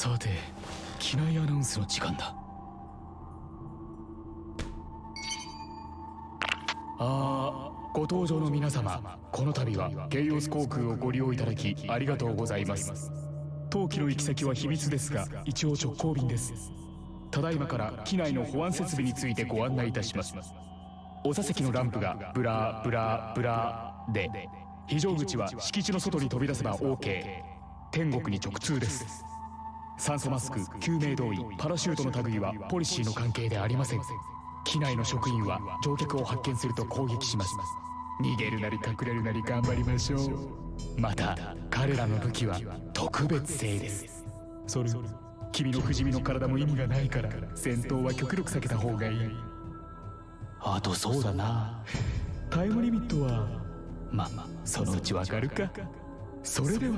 さて機内アナウンスの時間だ。あーご搭乗の皆様この度はゲイオス航空をご利用いただきありがとうございます。当機の行き先は秘密ですが一応直行便です。ただいまから機内の保安設備についてご案内いたします。お座席のランプが blah blah blah で非常口は敷地の外に飛び出せば OK 天国に直通です。酸素マスク救命胴衣パラシュートの類はポリシーの関係でありません。機内の職員は乗客を発見すると攻撃します。逃げるなり隠れるなり頑張りましょう。また彼らの武器は特別性です。それ君の不死身の体も意味がないから戦闘は極力避けた方がいい。あとそうだな。タイムリミットはまあそのうちわかるか。それでは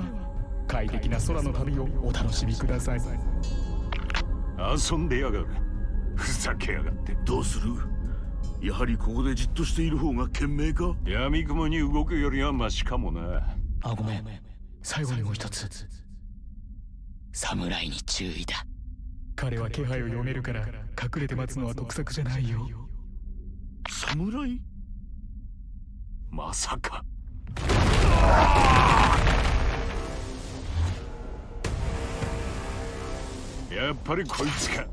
快適な空の旅をお楽しみください。遊んでやがる。ふざけやがって。どうする？やはりここでじっとしている方が賢明か？闇雲に動くよりはマシかもな。あごめん。最後にもう一つ。侍に注意だ。彼は気配を読めるから隠れて待つのは得策じゃないよ。侍まさかやっぱりこいつか。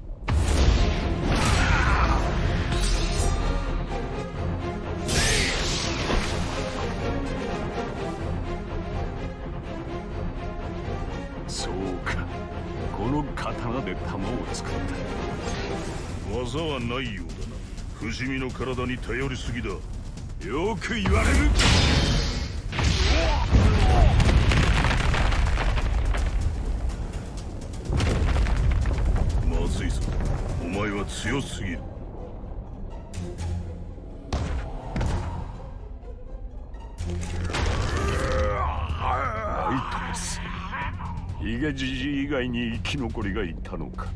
そうか。この刀で弾を作った。技はないようだな。不死身の体に頼りすぎだ。よく言われる。強すぎる。相手です。ヒゲじじ以外に生き残りがいたのか。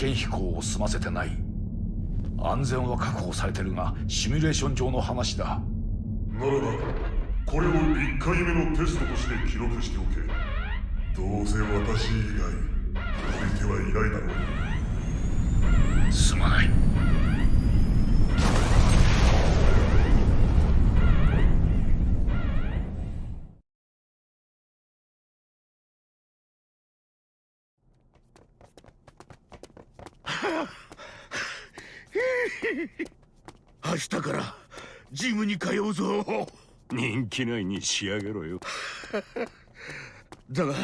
験飛行を済ませてない。安全は確保されてるがシミュレーション上の話だ。ならばこれを1回目のテストとして記録しておけ。どうせ私以外相手はいないだろう。すまない明日からジムに通うぞ。人気ないに仕上げろよ。だが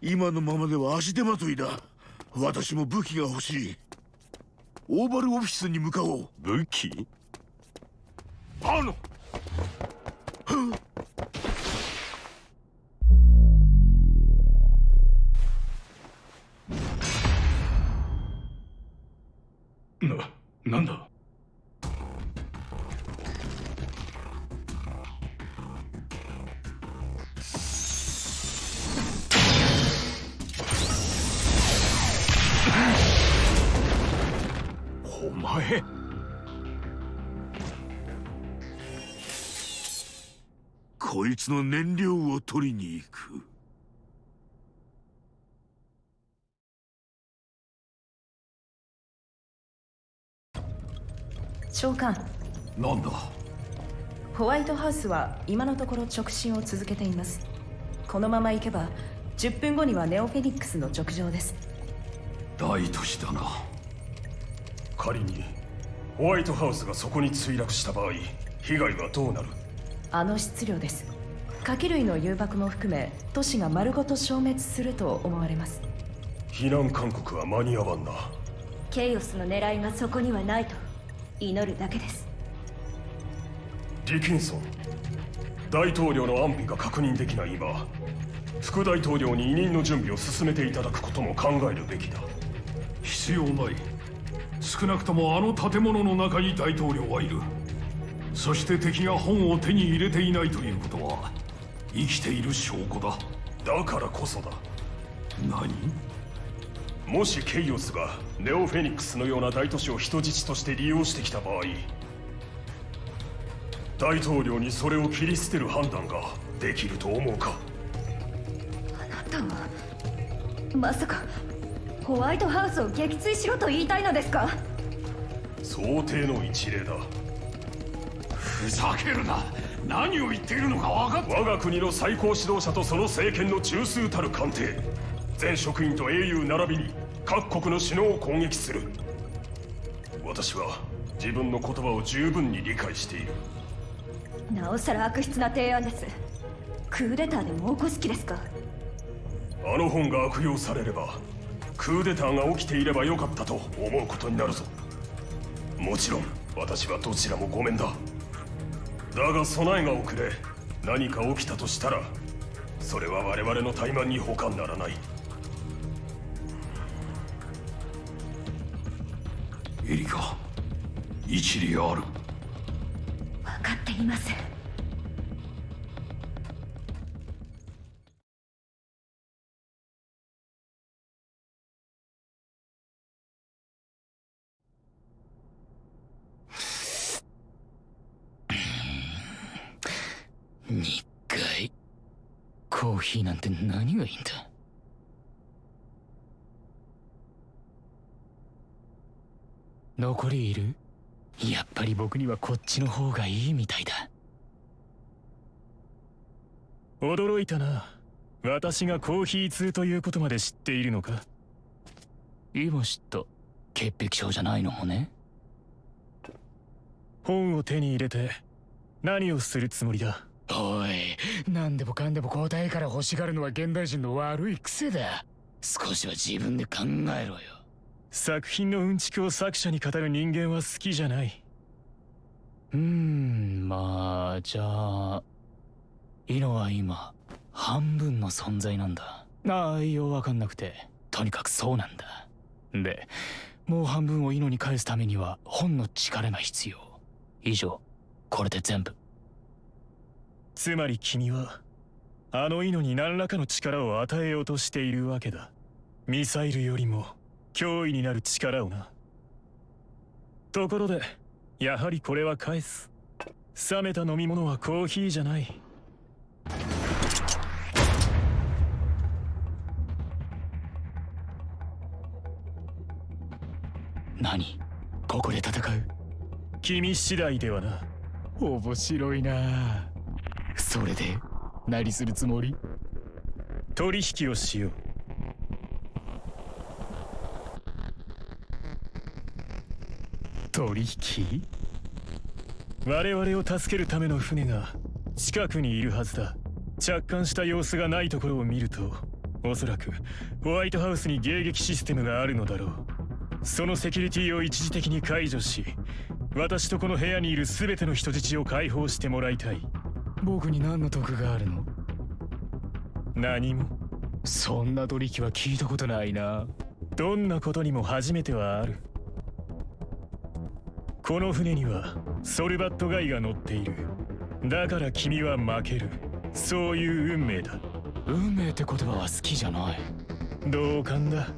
今のままでは足手まといだ。私も武器が欲しい。オーバルオフィスに向かおう。武器？あのつの燃料を取りに行く。召喚なんだ？ホワイトハウスは今のところ直進を続けています。このまま行けば10分後にはネオフェニックスの直上です。大都市だな。仮にホワイトハウスがそこに墜落した場合被害はどうなる？あの質量です火器類の誘爆も含め都市が丸ごと消滅すると思われます。避難勧告は間に合わんな。ケイオスの狙いがそこにはないと祈るだけです。ディキンソン大統領の安否が確認できない今副大統領に委任の準備を進めていただくことも考えるべきだ。必要ない。少なくともあの建物の中に大統領はいる。そして敵が本を手に入れていないということは生きている証拠だ。だからこそだ。何？もしケイオスがネオフェニックスのような大都市を人質として利用してきた場合大統領にそれを切り捨てる判断ができると思うか？あなたはまさかホワイトハウスを撃墜しろと言いたいのですか？想定の一例だ。ふざけるな何を言っているのか分かっ我が国の最高指導者とその政権の中枢たる官邸。全職員と英雄並びに各国の首脳を攻撃する。私は自分の言葉を十分に理解している。なおさら悪質な提案です。クーデターでも起こす気ですか。あの本が悪用されればクーデターが起きていればよかったと思うことになるぞ。もちろん私はどちらもごめんだだが備えが遅れ何か起きたとしたらそれは我々の怠慢に他ならない。エリカ一理ある。分かっていません2回コーヒーなんて何がいいんだ？残りいる？やっぱり僕にはこっちの方がいいみたいだ。驚いたな。私がコーヒー通ということまで知っているのか？今知った潔癖症じゃないのもね。本を手に入れて何をするつもりだ？おい何でもかんでも答えから欲しがるのは現代人の悪い癖だ。少しは自分で考えろよ。作品のうんちくを作者に語る人間は好きじゃない。うーんまあじゃあイノは今半分の存在なんだ。ああようわかんなくて。とにかくそうなんだ。でもう半分をイノに返すためには本の力が必要。以上これで全部つまり君はあのイノに何らかの力を与えようとしているわけだ。ミサイルよりも脅威になる力をな。ところでやはりこれは返す。冷めた飲み物はコーヒーじゃない。何？ここで戦う？君次第ではな。面白いなそれで？何するつもり？取引をしよう。取引？我々を助けるための船が近くにいるはずだ。着艦した様子がないところを見るとおそらくホワイトハウスに迎撃システムがあるのだろう。そのセキュリティを一時的に解除し私とこの部屋にいる全ての人質を解放してもらいたい。僕に何の得があるの？何も。そんな取引は聞いたことないな。どんなことにも初めてはある。この船にはソルバットガイが乗っている。だから君は負ける。そういう運命だ。運命って言葉は好きじゃない。同感だ。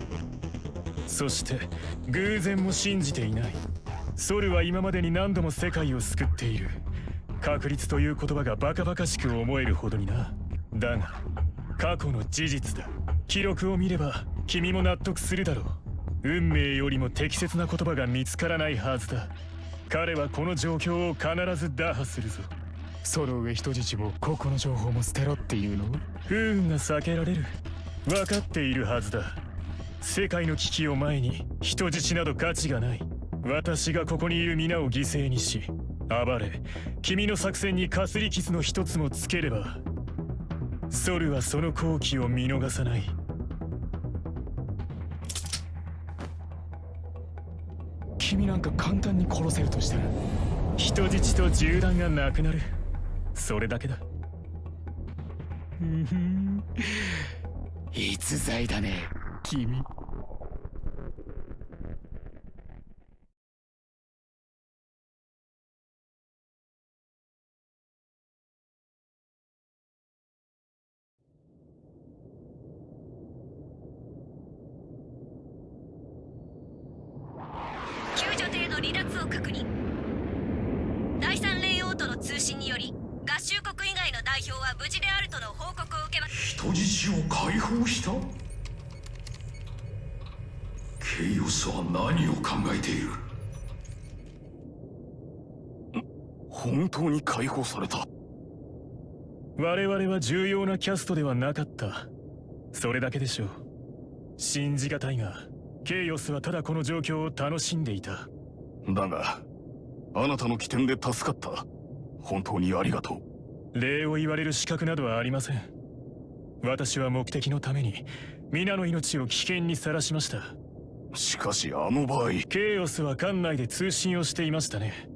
そして偶然も信じていない。ソルは今までに何度も世界を救っている確率という言葉がバカバカしく思えるほどにな。だが過去の事実だ。記録を見れば君も納得するだろう。運命よりも適切な言葉が見つからないはずだ。彼はこの状況を必ず打破するぞ。その上人質もここの情報も捨てろっていうの？不運が避けられる。分かっているはずだ。世界の危機を前に人質など価値がない。私がここにいる皆を犠牲にし暴れ君の作戦にかすり傷の一つもつければソルはその好機を見逃さない。君なんか簡単に殺せるとしたら人質と銃弾がなくなる。それだけだ。うんふん。逸材だね君救助艇の離脱を確認第三レイオーとの通信により合衆国以外の代表は無事であるとの報告を受けま人質を解放したケイオスは何を考えている本当に解放された我々は重要なキャストではなかった。それだけでしょう。信じがたいがケイオスはただこの状況を楽しんでいた。だがあなたの起点で助かった。本当にありがとう。礼を言われる資格などはありません。私は目的のために皆の命を危険にさらしました。しかしあの場合ケイオスは館内で通信をしていましたね。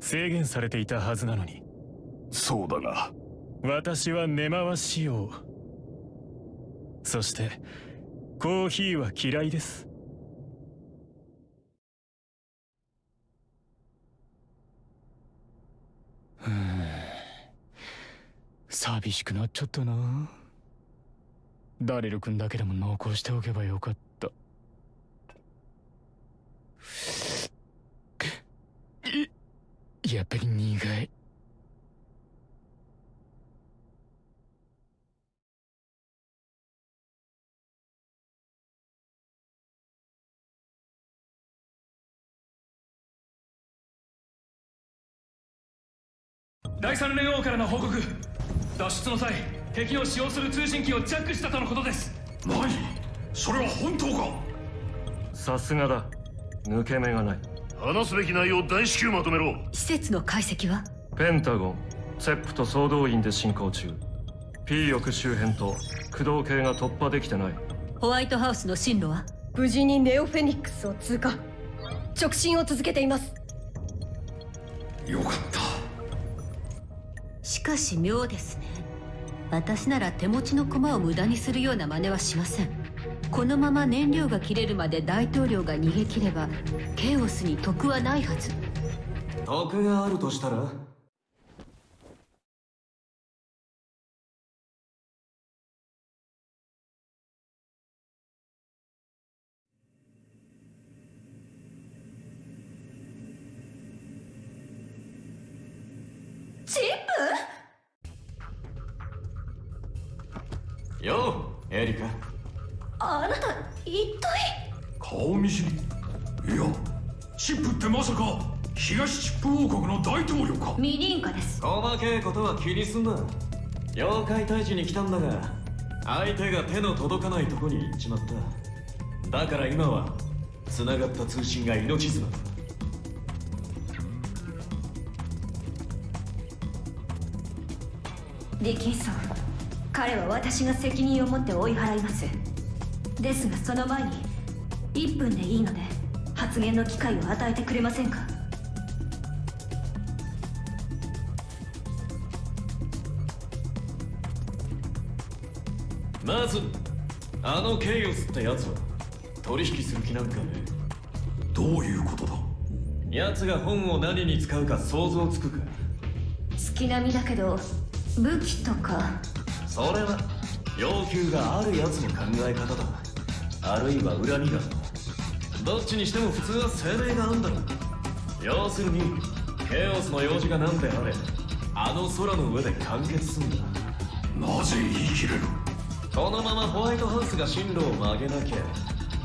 制限されていたはずなのに。そうだが私は根回しを。そしてコーヒーは嫌いです。寂しくなっちゃったな。ダレル君だけでも残しておけばよかった。やっぱり苦い。第三連王からの報告。脱出の際敵の使用する通信機をジャックしたとのことです。何？それは本当か？さすがだ。抜け目がない。話すべき内容大至急まとめろ。施設の解析は？ペンタゴンセップと総動員で進行中。P 翼周辺と駆動系が突破できてない。ホワイトハウスの進路は？無事にネオフェニックスを通過。直進を続けています。よかったしかし妙ですね。私なら手持ちの駒を無駄にするような真似はしません。このまま燃料が切れるまで大統領が逃げ切ればケイオスに得はないはず。得があるとしたら？大統領かミリンカです。細けいことは気にすんな妖怪退治に来たんだが相手が手の届かないとこに行っちまった。だから今は繋がった通信が命綱。だディキンソン彼は私が責任を持って追い払います。ですがその前に1分でいいので発言の機会を与えてくれませんか？まずあのケイオスってやつは取引する気なんかね？どういうことだ？奴が本を何に使うか想像つくか？月並みだけど武器とか。それは要求があるやつの考え方だ。あるいは恨みがどっちにしても普通は生命があんだ。ろ要するにケイオスの用事が何であれあの空の上で完結すんだ。なぜ言い切れる？このままホワイトハウスが進路を曲げなきゃ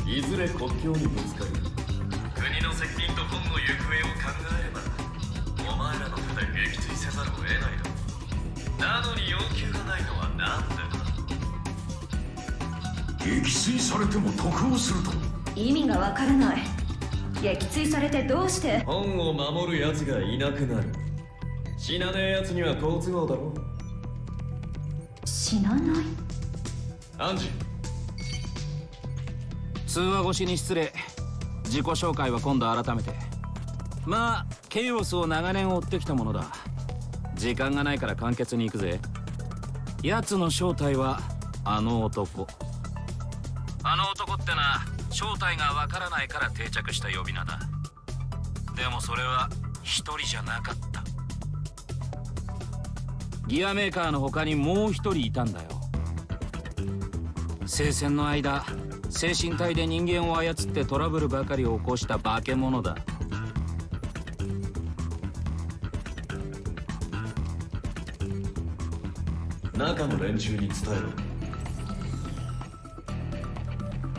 いずれ国境にぶつかる国の責任と本の行方を考えればお前らの手で撃墜せざるを得ないだろなのに要求がないのはなんでだ撃墜されても得をすると意味がわからない。撃墜されてどうして？本を守る奴がいなくなる。死なねえ奴には好都合だろ。死死なない？アンジ通話越しに失礼。自己紹介は今度改めて。まあケイオスを長年追ってきたものだ。時間がないから簡潔に行くぜ。奴の正体はあの男。あの男ってな正体がわからないから定着した呼び名だ。でもそれは一人じゃなかった。ギアメーカーの他にもう一人いたんだよ聖戦の間精神体で人間を操ってトラブルばかりを起こした化け物だ。中の連中に伝えろ。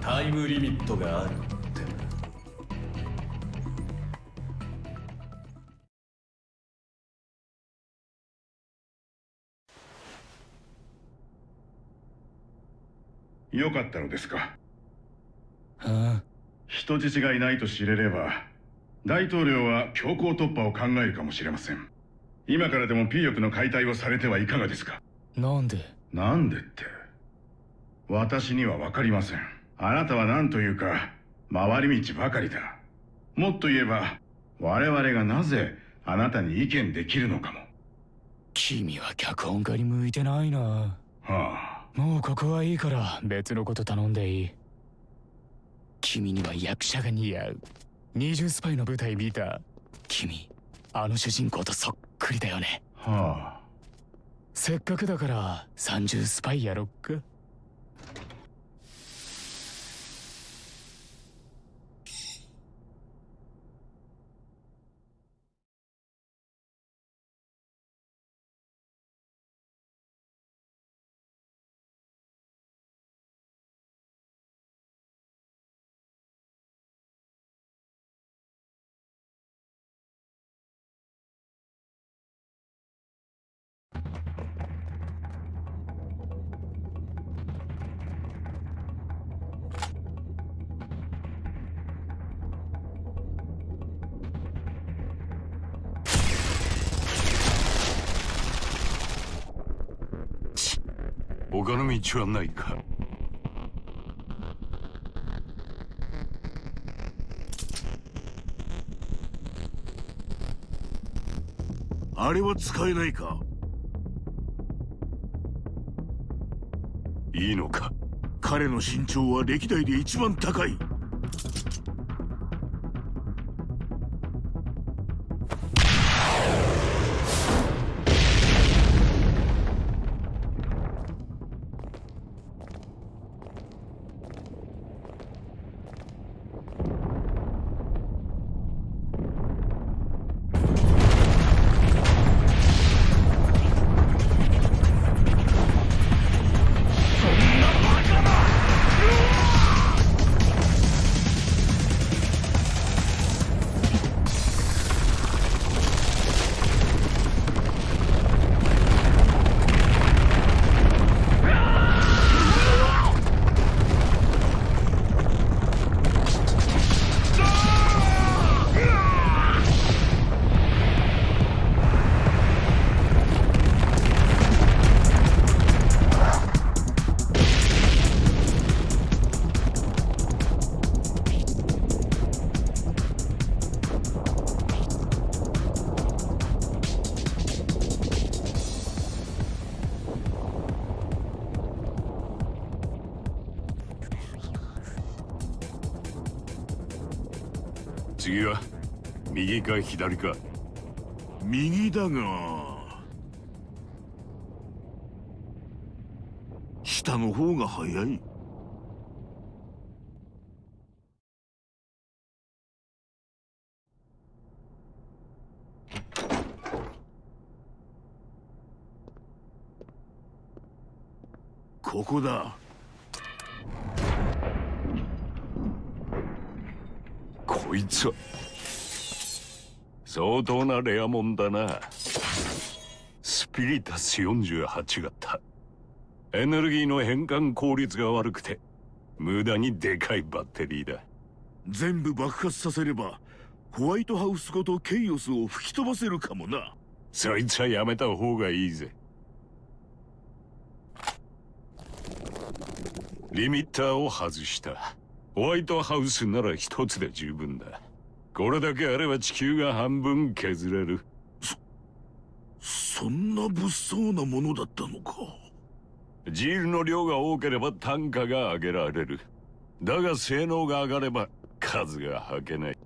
タイムリミットがある。よかったのですか。はあ。人質がいないと知れれば大統領は強行突破を考えるかもしれません。今からでも P 翼の解体をされてはいかがですか。なんで？なんでって。私には分かりません。あなたは何というか回り道ばかりだ。もっと言えば我々がなぜあなたに意見できるのかも。君は脚本家に向いてないな。はあもうここはいいから別のこと頼んでいい。君には役者が似合う。二重スパイの舞台見た。君あの主人公とそっくりだよね。はあ。せっかくだから三重スパイやろっか他の道はないか。あれは使えないか？いいのか？彼の身長は歴代で一番高い。か左か右だが。下の方が早い。ここだ。こいつは。相当なレアもんだな。スピリタス48型。エネルギーの変換効率が悪くて無駄にでかいバッテリーだ。全部爆発させればホワイトハウスごとケイオスを吹き飛ばせるかもな。そいつはやめた方がいいぜ。リミッターを外した。ホワイトハウスなら一つで十分だこれだけあれば地球が半分削れる。そんな物騒なものだったのか。ジールの量が多ければ単価が上げられる。だが性能が上がれば数が吐けない。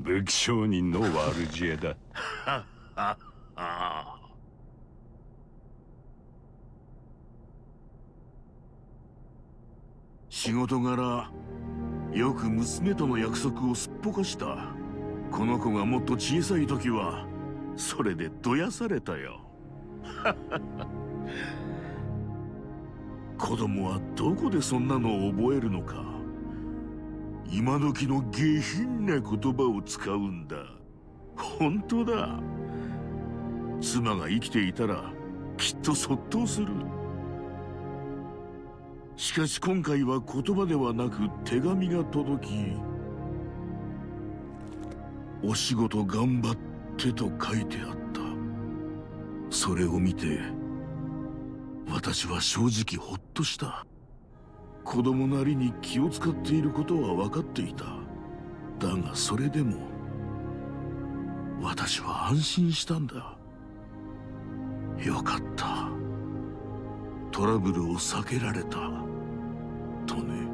武器商人の悪知恵だ。ははは仕事柄よく娘との約束をすっぽかしたこの子がもっと小さい時はそれでどやされたよ。子供はどこでそんなのを覚えるのか。今時の下品な言葉を使うんだ。本当だ。妻が生きていたらきっとそっとする。しかし今回は言葉ではなく手紙が届き「お仕事頑張って」と書いてあった。それを見て私は正直ほっとした。子供なりに気を使っていることは分かっていた。だがそれでも私は安心したんだ。よかった。トラブルを避けられた。とね。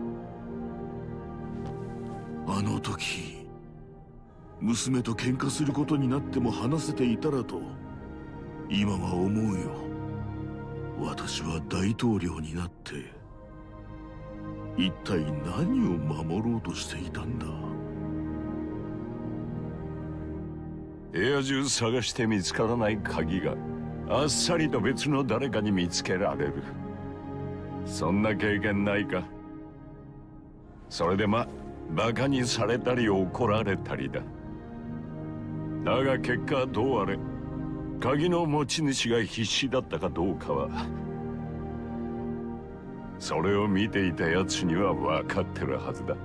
あの時娘と喧嘩することになっても話せていたらと今は思うよ。私は大統領になって一体何を守ろうとしていたんだ？部屋中探して見つからない鍵があっさりと別の誰かに見つけられる。そんな経験ないか？それでまバカにされたり怒られたりだ。だが結果どうあれ鍵の持ち主が必死だったかどうかはそれを見ていた奴には分かってるはずだ。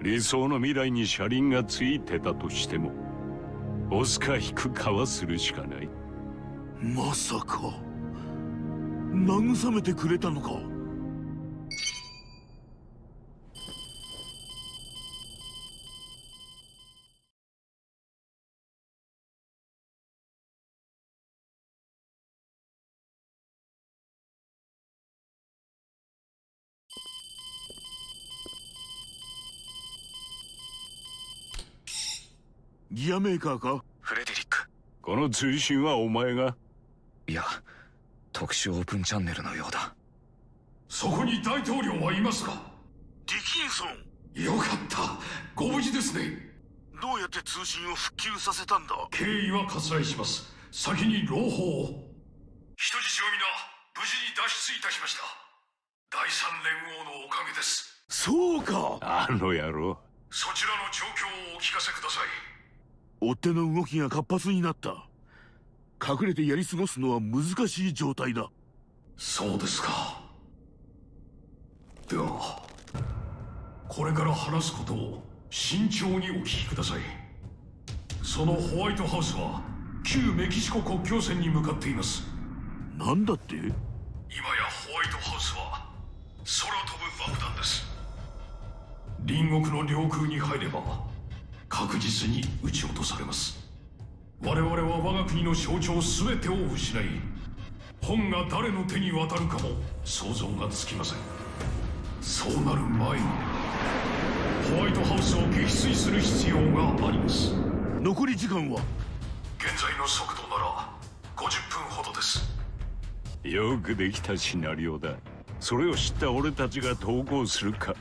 理想の未来に車輪がついてたとしても押すか引くかはするしかない。まさか慰めてくれたのか？ギアメーカーか？フレデリック。この通信はお前が？いや特殊オープンチャンネルのようだ。そこに大統領はいますかディキンソン。よかった。ご無事ですね。どうやって通信を復旧させたんだ？経緯は割愛します。先に朗報を。人質を皆無事に脱出いたしました。第三連合のおかげです。そうか。あの野郎。そちらの状況をお聞かせください追っ手の動きが活発になった。隠れてやり過ごすのは難しい状態だ。そうですか。ではこれから話すことを慎重にお聞きください。そのホワイトハウスは旧メキシコ国境線に向かっています。なんだって？今やホワイトハウスは空飛ぶ爆弾です。隣国の領空に入れば確実に撃ち落とされます。我々は我が国の象徴全てを失い本が誰の手に渡るかも想像がつきません。そうなる前にホワイトハウスを撃墜する必要があります。残り時間は？現在の速度なら50分ほどです。よくできたシナリオだ。それを知った俺たちが投稿するか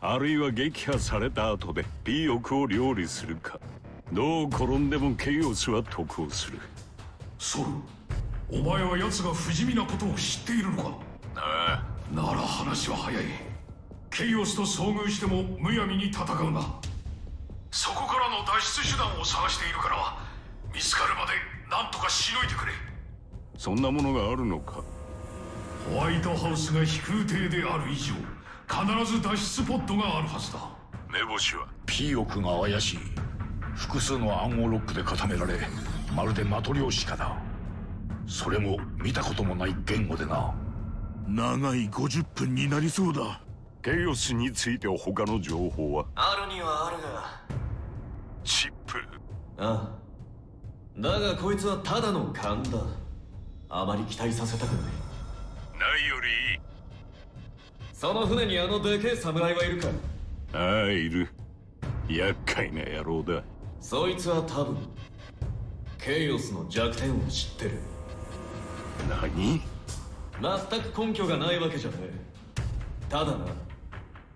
あるいは撃破された後でピーオクを料理するか。どう転んでもケイオスは得をする。ソルお前は奴が不死身なことを知っているのか？ああ。なら話は早い。ケイオスと遭遇してもむやみに戦うな。そこからの脱出手段を探しているから見つかるまで何とかしのいでくれ。そんなものがあるのか。ホワイトハウスが飛空艇である以上必ず脱出ポッドがあるはずだ。目星は？P 億が怪しい。複数の暗号ロックで固められまるでマトリョーシカだ。それも見たこともない言語でな。長い50分になりそうだ。ケイオスについて他の情報は？あるにはあるが。チップ。ああ。だがこいつはただの勘だ。あまり期待させたくない。ないよりいいその船にあのでけえ侍はいるか。ああいる。厄介な野郎だ。そいつは多分ケイオスの弱点を知ってる。何？全く根拠がないわけじゃねえ。ただな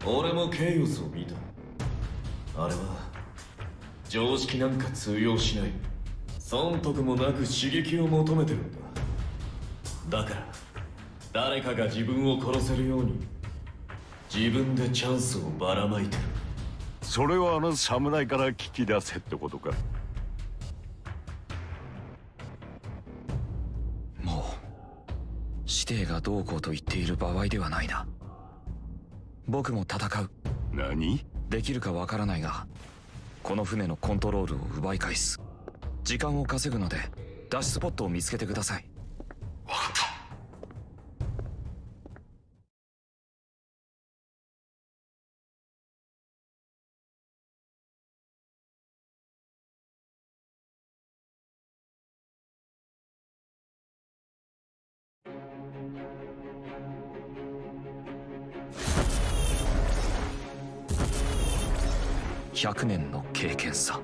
俺もケイオスを見た。あれは常識なんか通用しない。損得もなく刺激を求めてるんだ。だから誰かが自分を殺せるように自分でチャンスをばらまいてる。それはあの侍から聞き出せってことか。もう指定がどうこうと言っている場合ではないな。僕も戦う。何？できるかわからないがこの船のコントロールを奪い返す。時間を稼ぐのでダッシュスポットを見つけてください。分かった100年の経験さ。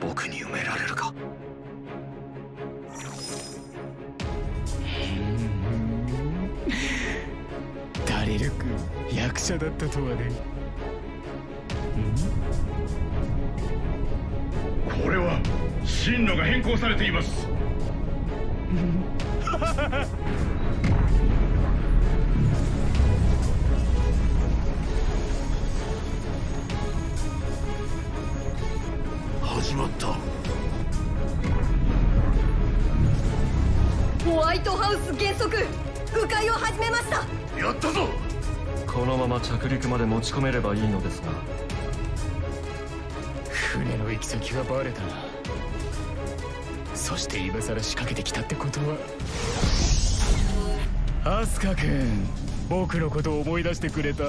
僕に埋められるか？ダリル君役者だったとはね。これは進路が変更されています まった。ホワイトハウス原則迂回を始めました。やったぞ。このまま着陸まで持ち込めればいいのですが。船の行き先がバレたな。そして今さら仕掛けてきたってことは。アスカ君僕のことを思い出してくれた。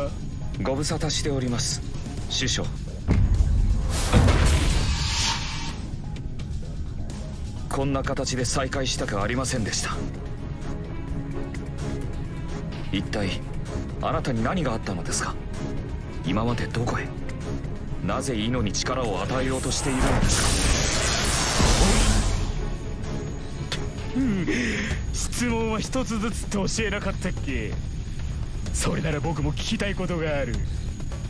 ご無沙汰しております。師匠こんな形で再会したくありませんでした。一体あなたに何があったのですか？今までどこへ？なぜイノに力を与えようとしているのですうん質問は一つずつと教えなかったっけ？それなら僕も聞きたいことがある。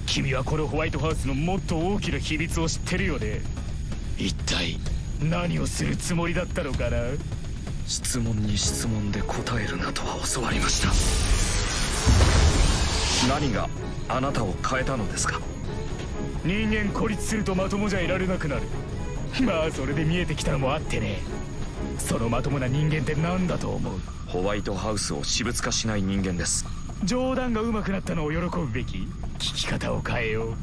君はこのホワイトハウスのもっと大きな秘密を知ってるよね一体何をするつもりだったのかな？質問に質問で答えるなとは教わりました。何があなたを変えたのですか？人間孤立するとまともじゃいられなくなる。まあそれで見えてきたのもあってね。そのまともな人間って何だと思う？ホワイトハウスを私物化しない人間です。冗談が上手くなったのを喜ぶべき？聞き方を変えよう。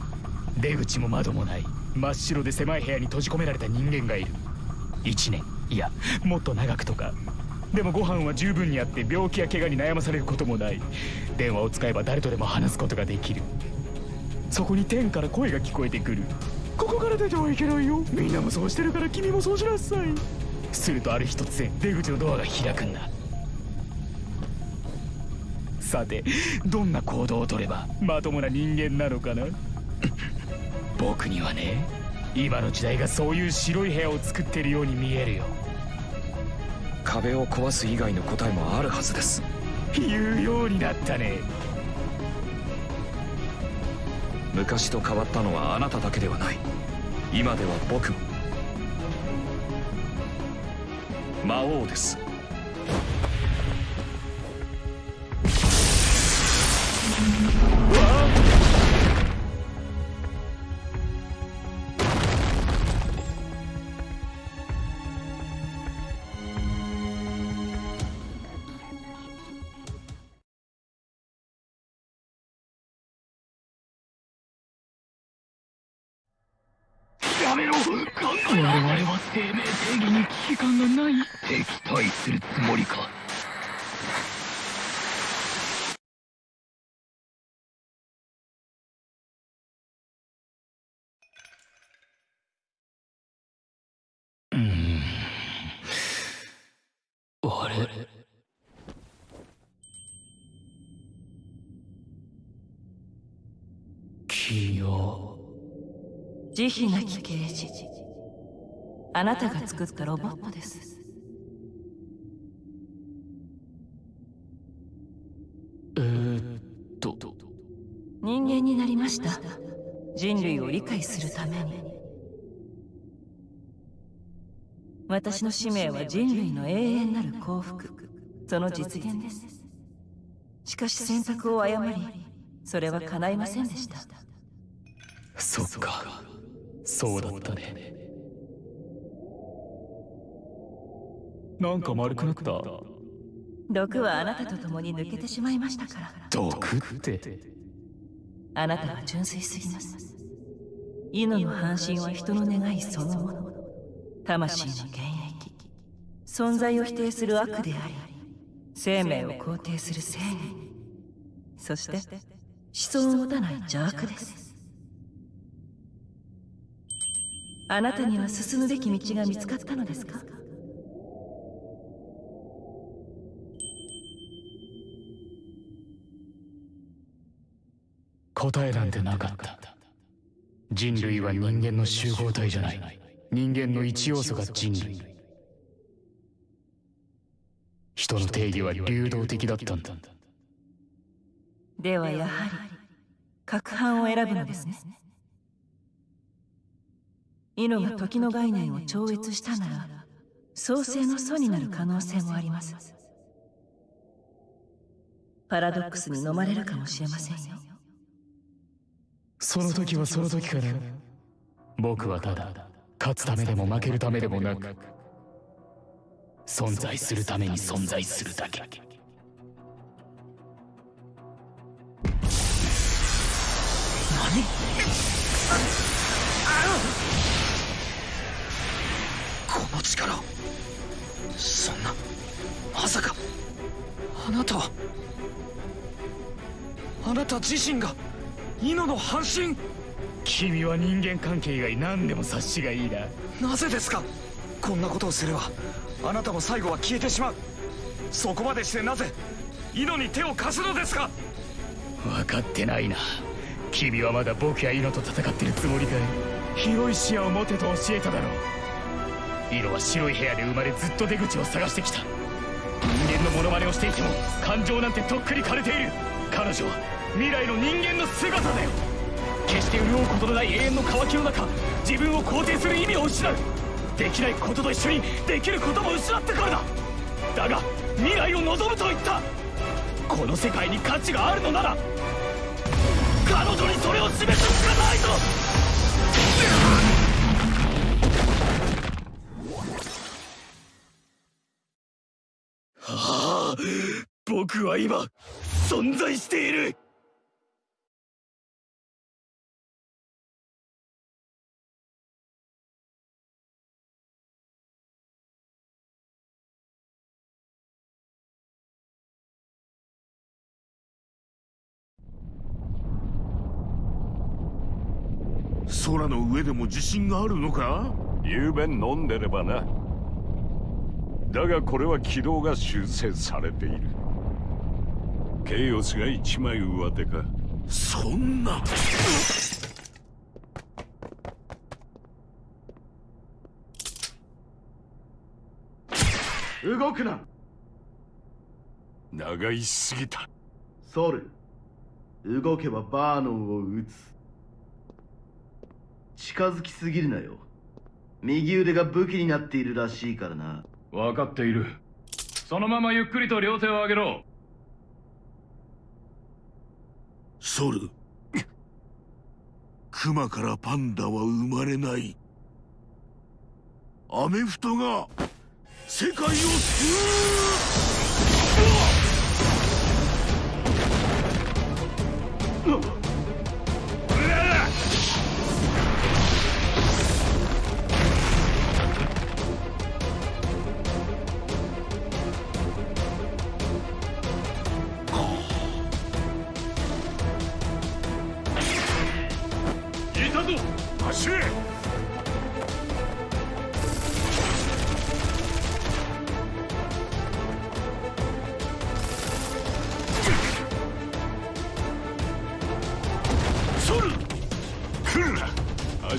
出口も窓もない。真っ白で狭い部屋に閉じ込められた人間がいる1年。いやもっと長くとか。でもご飯は十分にあって病気や怪我に悩まされることもない。電話を使えば誰とでも話すことができる。そこに天から声が聞こえてくる。ここから出てはいけないよ。みんなもそうしてるから君もそうしなさい。するとある日突然出口のドアが開くんだ。さてどんな行動をとればまともな人間なのかな？僕にはね今の時代がそういう白い部屋を作ってるように見えるよ。壁を壊す以外の答えもあるはずです。言うようになったね。昔と変わったのはあなただけではない。今では僕も。魔王ですに危機感がない。敵対するつもりか。うん。慈悲なき刑事あなたが作ったロボットです。えー、っと。人間になりました。人類を理解するために。私の使命は人類の永遠なる幸福。その実現です。しかし選択を誤りそれは叶いませんでした。そっか。そうだったねなんか丸くなった。毒はあなたと共に抜けてしまいましたから。毒って。あなたは純粋すぎます。犬の半身は人の願いそのもの。魂の現役存在を否定する悪であり生命を肯定する正義。そして思想を持たない邪悪です。あなたには進むべき道が見つかったのですか？答えなんてなかった。人類は人間の集合体じゃない。人間の一要素が人類。人の定義は流動的だったんだ。ではやはり各班を選ぶのですね。イノが時の概念を超越したなら創世の祖になる可能性もあります。パラドックスに飲まれるかもしれませんよ。その時はその時から。僕はただ勝つためでも負けるためでもなく存在するために存在するだけ。何？この力そんなまさかあなたは。あなた自身がイノの半身？君は人間関係以外何でも察しがいいな。なぜですか？こんなことをすればあなたも最後は消えてしまう。そこまでしてなぜイノに手を貸すのですか？分かってないな。君はまだ僕やイノと戦ってるつもりかい？広い視野を持てと教えただろう。イノは白い部屋で生まれずっと出口を探してきた。人間のモノマネをしていても感情なんてとっくに枯れている。彼女は未来の人間の姿だよ。決して潤うことのない永遠の渇きの中自分を肯定する意味を失う。できないことと一緒にできることも失ってからだだが未来を望むと言った。この世界に価値があるのなら彼女にそれを示すしかないぞ。はあ僕は今存在している。空の上でも自信があるのか？夕べ飲んでればな。だがこれは軌道が修正されている。ケイオスが一枚上手か。そんな。動くな。長いすぎた。ソル。動けばバーノンを撃つ近づきすぎるなよ。右腕が武器になっているらしいからな。分かっている。そのままゆっくりと両手を上げろ。ソル。クマからパンダは生まれない。アメフトが世界を救う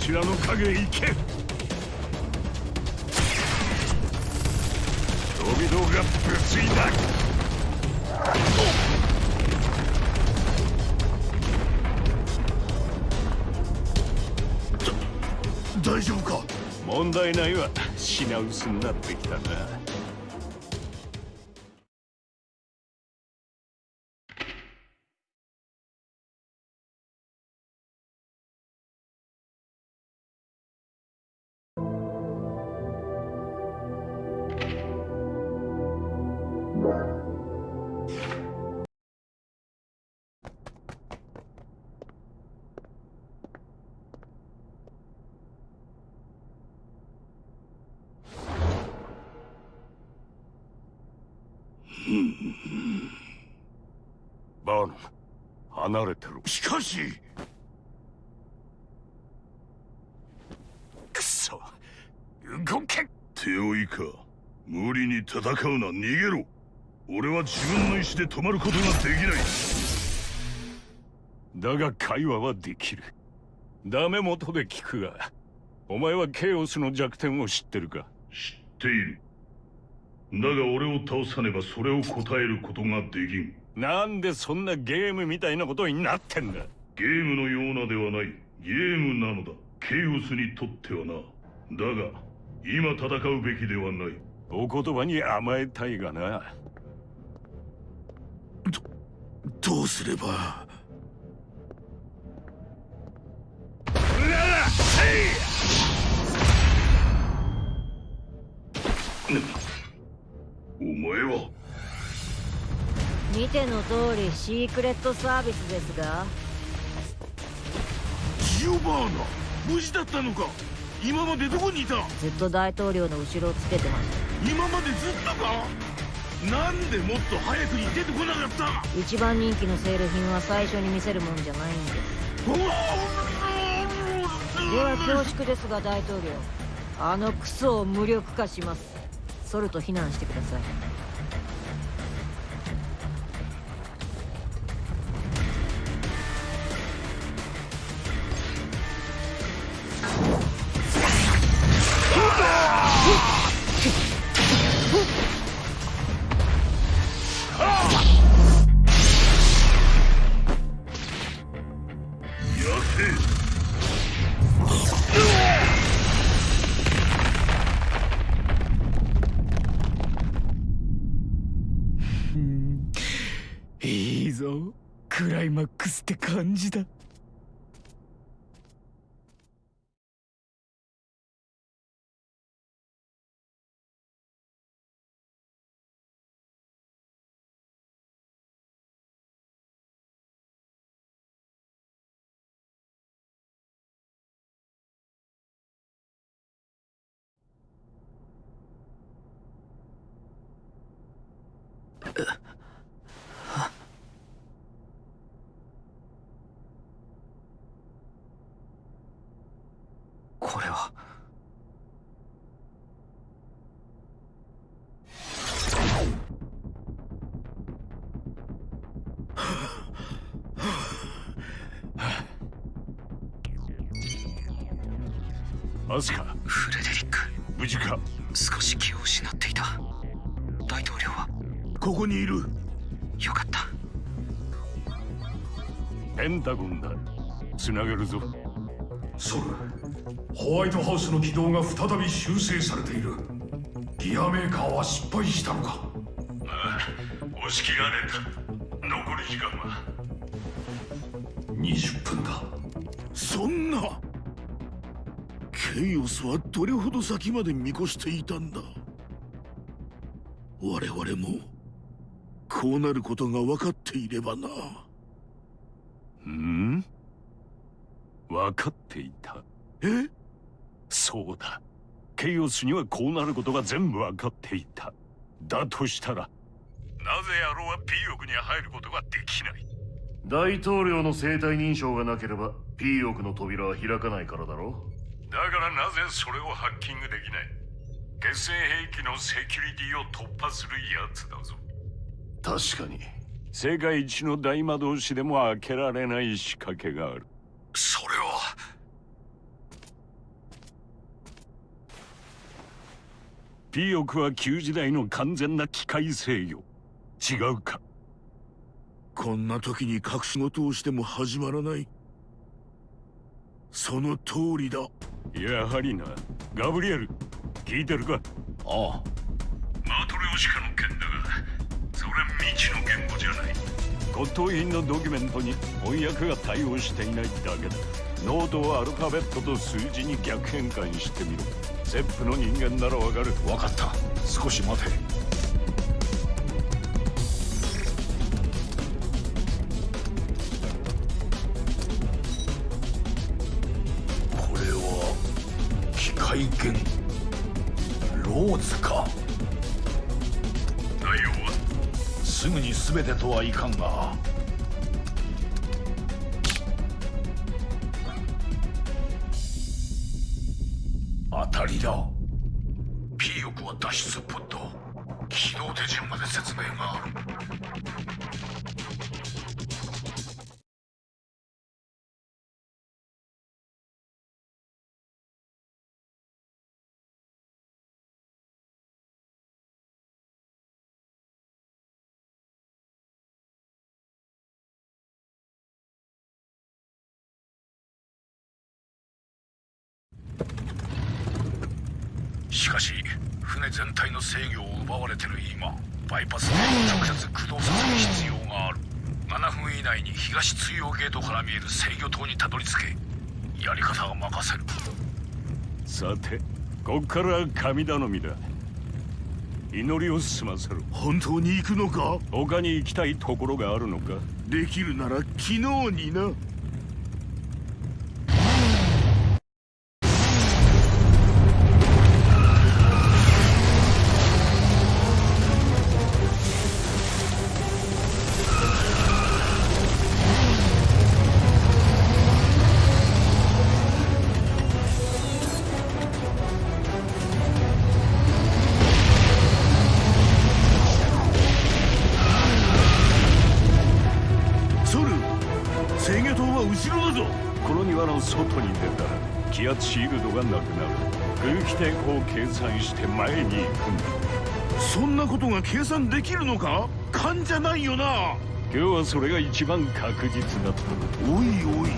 ちらの影へ行け。飛々が物理だ。大丈夫か？問題ないわ。品薄になってきたな離れてろ。しかしくそ。動け。手負いか。無理に戦うな。逃げろ。俺は自分の意思で止まることができない。だが会話はできる。ダメ元で聞くがお前はケイオスの弱点を知ってるか。知っている。だが俺を倒さねばそれを答えることができんなんでそんなゲームみたいなことになってんだ？ゲームのようなではない。ゲームなのだ。ケイオスにとってはな。だが今戦うべきではない。お言葉に甘えたいがな。どうすれば。お前は見ての通りシークレットサービスですが。ジオバーナ無事だったのか。今までどこにいた？ずっと大統領の後ろをつけてました今までずっとか？なんでもっと早くに出てこなかった？一番人気のセール品は最初に見せるもんじゃないんででは恐縮ですが大統領。あのクソを無力化します。ソルと避難してくださいアスカフレデリック。無事か？少し気を失っていた。大統領は。ここにいる。よかった。ペンタゴンだ。つなげるぞ。ソルホワイトハウスの軌道が再び修正されている。ギアメーカーは失敗したのか？ああ押し切られた。残り時間は。20分だケイオスはどれほど先まで見越していたんだ？我々もこうなることが分かっていればな。うん？分かっていた。え？そうだ。ケイオスにはこうなることが全部分かっていた。だとしたらなぜ野郎は P 億に入ることができない？大統領の生体認証がなければ P 億の扉は開かないからだろだからなぜそれをハッキングできない？決戦兵器のセキュリティを突破するやつだぞ。確かに。世界一の大魔導士でも開けられない仕掛けがある。それは。ピオクは旧時代の完全な機械制御。違うか。こんな時に隠し事をしても始まらない。その通りだ。やはりな。ガブリエル聞いてるか？ああ。マトリョーシカの件だがそれは未知の言語じゃない。骨董品のドキュメントに翻訳が対応していないだけだ。ノートをアルファベットと数字に逆変換してみろ。セップの人間ならわかる。分かった。少し待てローズか。内容はすぐに全てとはいかんが。当たりだ。P 翼は脱出ポッド起動手順まで説明がある。東通用ゲートから見える制御塔にたどり着けやり方は任せる。さてこっから神頼みだ。祈りを済ませる本当に行くのか？他に行きたいところがあるのか？できるなら昨日にな算して前に行くんだ。そんなことが計算できるのか？勘じゃないよな。今日はそれが一番確実だったおいおい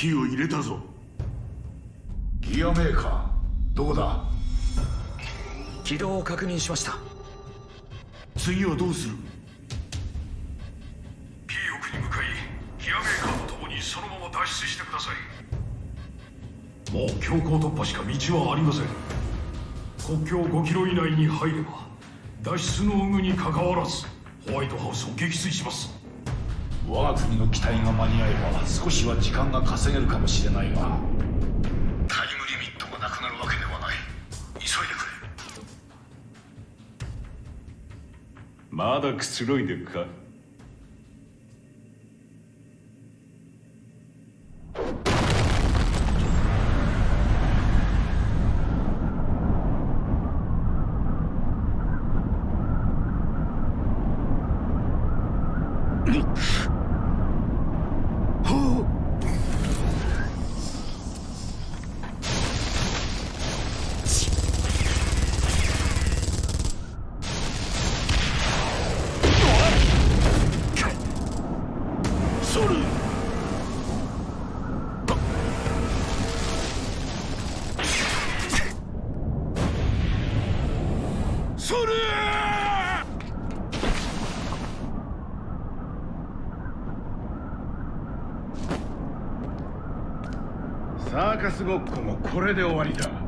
火を入れたぞ。ギアメーカーどこだ？軌道を確認しました。次はどうする？P 翼に向かいギアメーカーと共にそのまま脱出してください。もう強行突破しか道はありません。国境5キロ以内に入れば脱出の有無にかかわらずホワイトハウスを撃墜します我が国の機体が間に合えば少しは時間が稼げるかもしれないがタイムリミットがなくなるわけではない。急いでくれ。まだくつろいでるか？スごっこもこれで終わりだ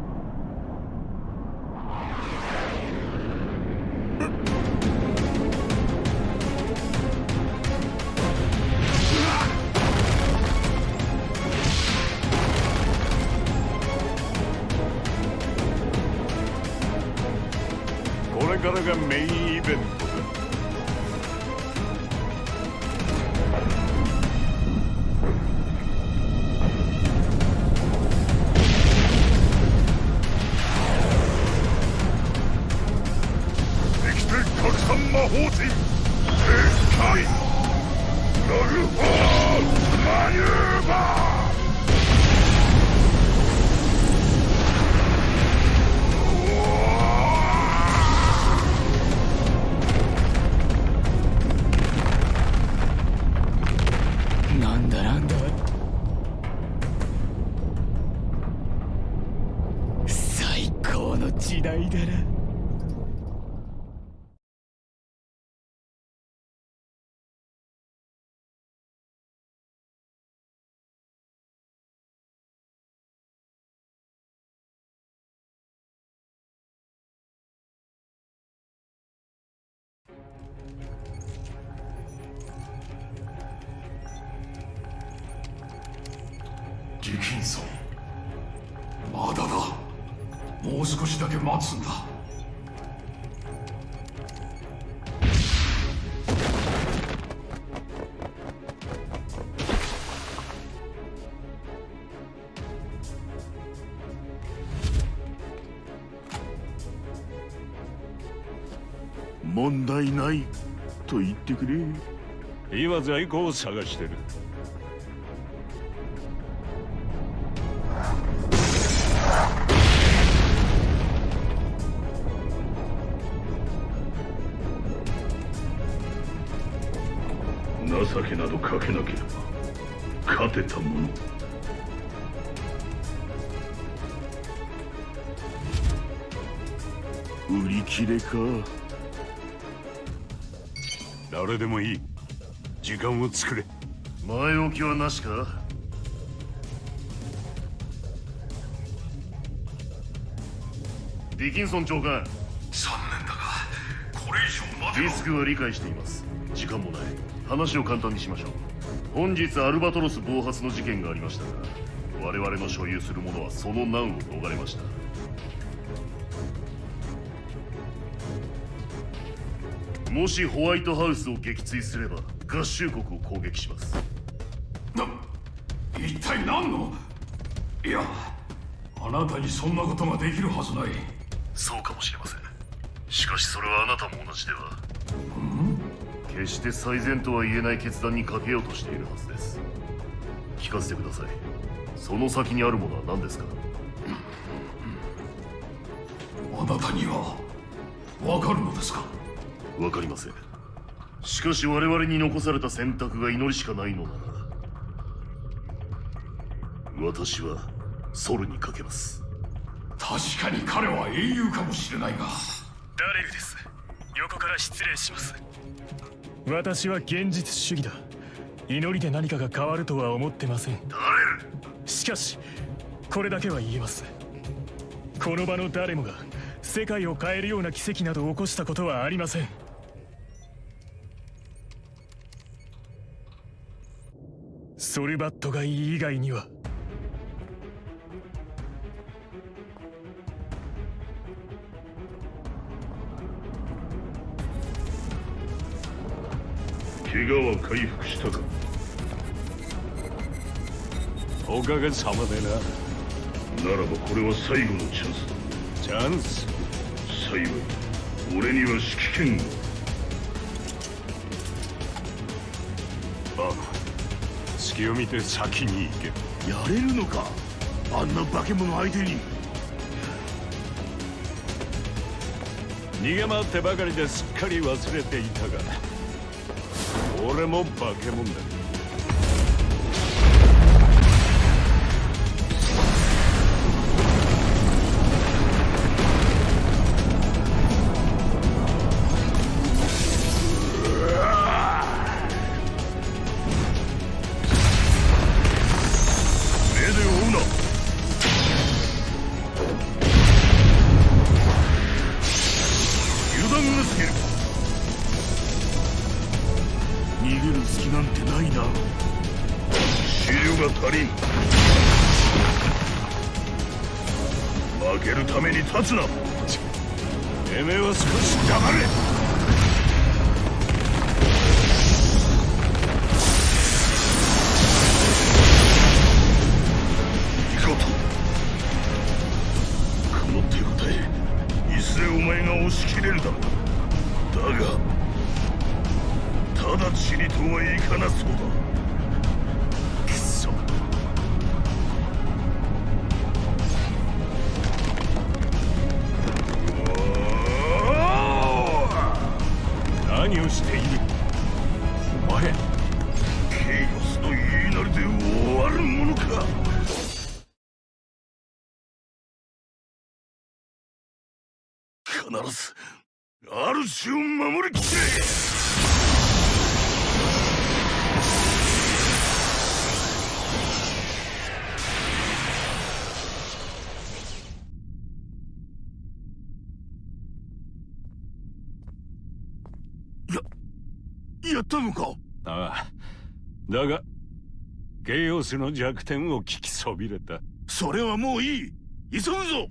問題ないと言ってくれ。今在庫を探してる。情けなどかけなければ勝てたもの。売り切れか誰でもいい。時間を作れ。前置きはなしか？ディキンソン長官。残念だがこれ以上待てばリスクは理解しています。時間もない。話を簡単にしましょう。本日アルバトロス暴発の事件がありましたが我々の所有するものはその難を逃れましたもしホワイトハウスを撃墜すれば合衆国を攻撃します。一体何の？いやあなたにそんなことができるはずない。そうかもしれません。しかしそれはあなたも同じでは。決して最善とは言えない決断にかけようとしているはずです。聞かせてください。その先にあるものは何ですか？あなたにはわかるのですか？わかりません。しかし我々に残された選択が祈りしかないのなら私はソルにかけます。確かに彼は英雄かもしれないが。ダレルです。横から失礼します。私は現実主義だ。祈りで何かが変わるとは思ってません。しかしこれだけは言えます。この場の誰もが世界を変えるような奇跡など起こしたことはありませんソルバットがいい以外には。怪我は回復したか？おかげさまでな。ならばこれは最後のチャンスだ。チャンス。幸い俺には指揮権が隙を見て先に行け。やれるのか？あんな化け物相手に。逃げ回ってばかりですっかり忘れていたが俺も化け物だゲイオスの弱点を聞きそびれた。それはもういい。急ぐぞ。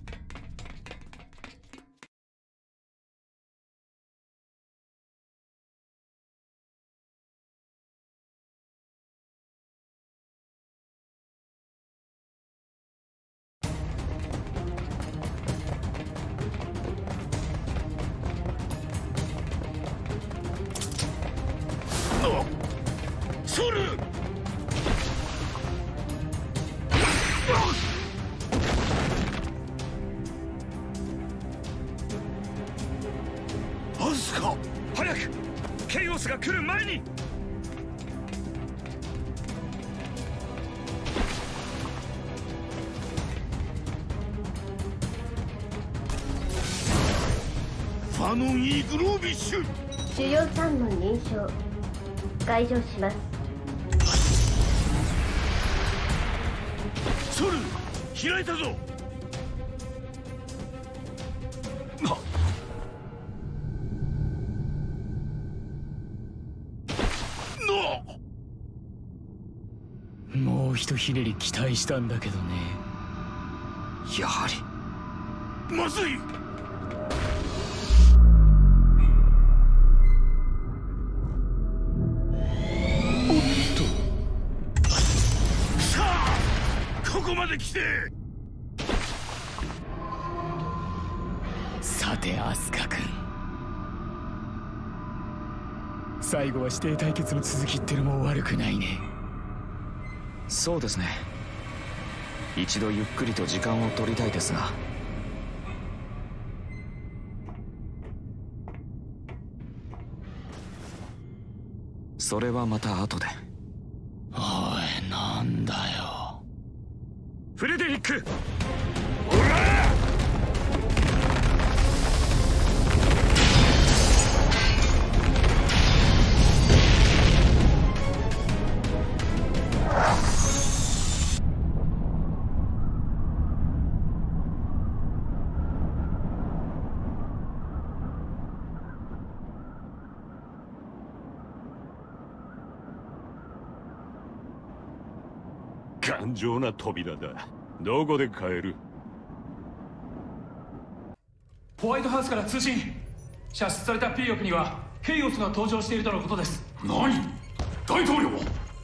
ノン・イーグロービッシュ主要3問認証解除します。ソル開いたぞ。もうひとひねり期待したんだけどね。やはり。まずいさてアスカ君。最後は師弟対決の続きってのも悪くないね。そうですね。一度ゆっくりと時間を取りたいですが。それはまた後で。おいなんだよフレデリック。頑丈な扉だ。どこで買える？ホワイトハウスから通信。射出された P 翼にはケイオスが登場しているとのことです。何？大統領は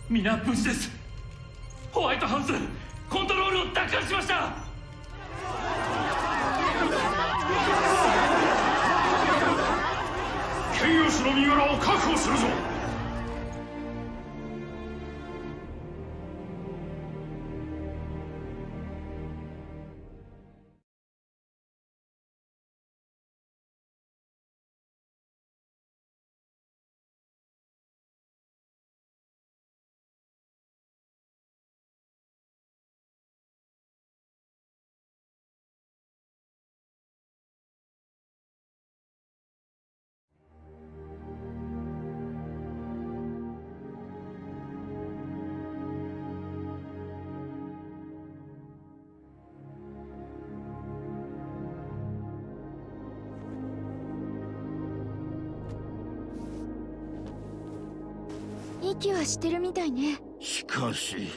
皆無事です。ホワイトハウスコントロールを奪還しました。ケイオスの身柄を確保するぞ息はしてるみたいね。しかし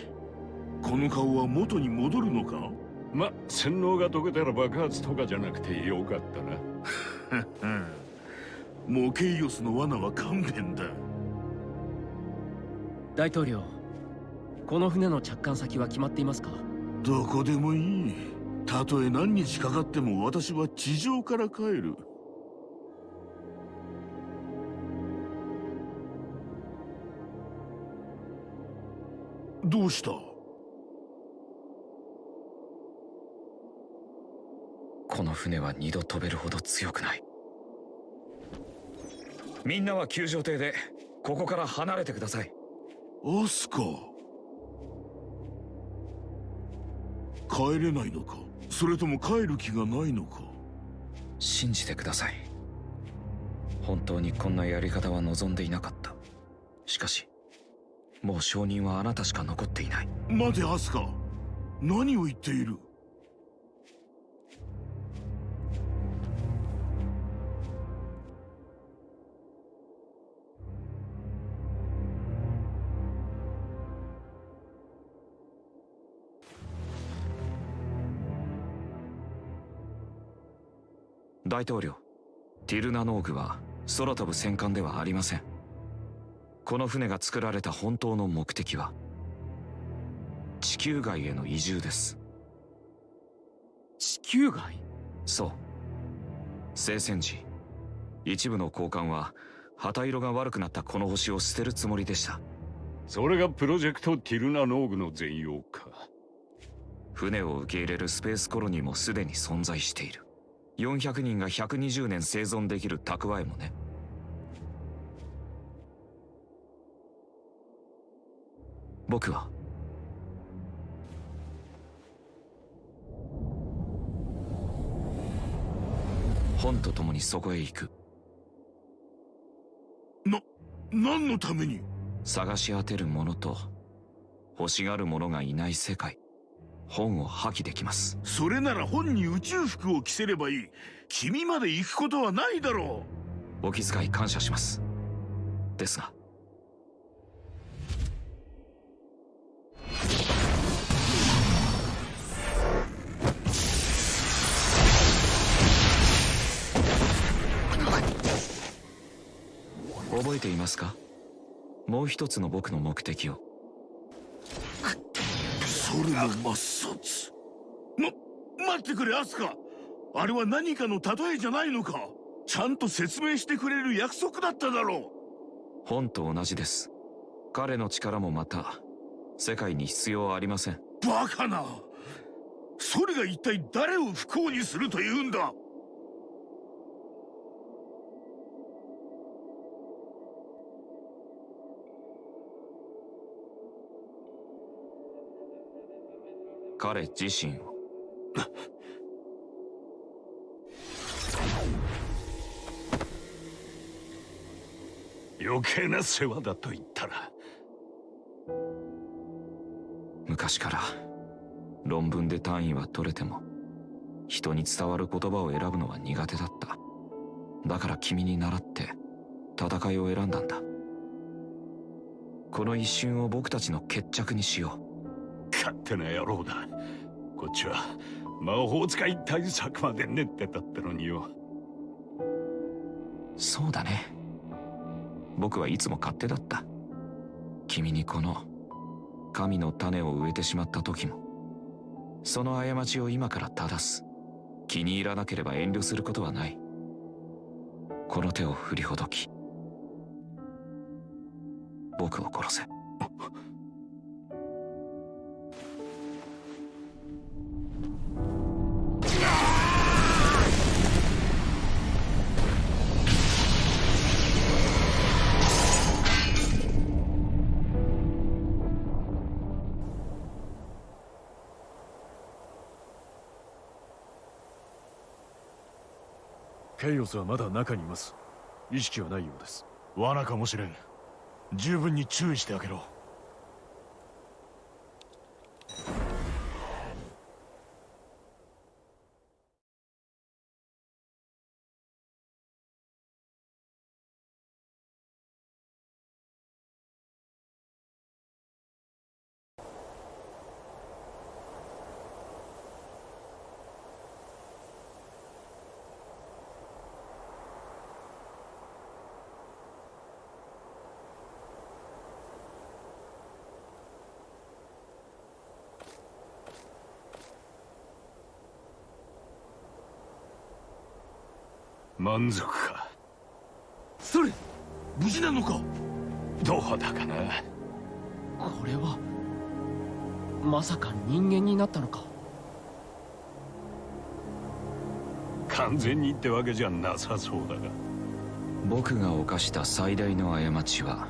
この顔は元に戻るのか？ま洗脳が解けたら爆発とかじゃなくてよかったな。モケイオスの罠は勘弁だ。大統領この船の着艦先は決まっていますか？どこでもいい。たとえ何日かかっても私は地上から帰るどうした？この船は二度飛べるほど強くない。みんなは救助艇でここから離れてください。アスカ帰れないのか？それとも帰る気がないのか？信じてください。本当にこんなやり方は望んでいなかった。しかしもう証人はあなたしか残っていない。待てアスカ。何を言っている？大統領ティルナノーグは空飛ぶ戦艦ではありませんこの船が作られた本当の目的は地球外への移住です。地球外？そう。聖戦時一部の交換は旗色が悪くなったこの星を捨てるつもりでした。それがプロジェクトティルナノーグの全容か。船を受け入れるスペースコロニーもすでに存在している。400人が120年生存できる蓄えもね僕は。本と共にそこへ行く。な何のために？探し当てる者と欲しがる者がいない世界。本を破棄できます。それなら本に宇宙服を着せればいい。君まで行くことはないだろう。お気遣い感謝します。ですが覚えていますか？もう一つの僕の目的を。ソルの抹殺ま待ってくれアスカ。あれは何かの例えじゃないのか。ちゃんと説明してくれる約束だっただろう。本と同じです。彼の力もまた世界に必要ありません。バカな。それが一体誰を不幸にするというんだ？彼自身を。余計な世話だと言ったら昔から論文で単位は取れても人に伝わる言葉を選ぶのは苦手だった。だから君に倣って戦いを選んだんだ。この一瞬を僕たちの決着にしよう。勝手な野郎だ。こっちは魔法使い対策まで練ってたってのによ。そうだね。僕はいつも勝手だった。君にこの神の種を植えてしまった時もその過ちを今から正す。気に入らなければ遠慮することはない。この手を振りほどき僕を殺せ。ケイオスはまだ中にいます。意識はないようです。罠かもしれん。十分に注意してあげろ。満足か？それ無事なのか？どうだかな？これはまさか人間になったのか？完全にってわけじゃなさそうだが。僕が犯した最大の過ちは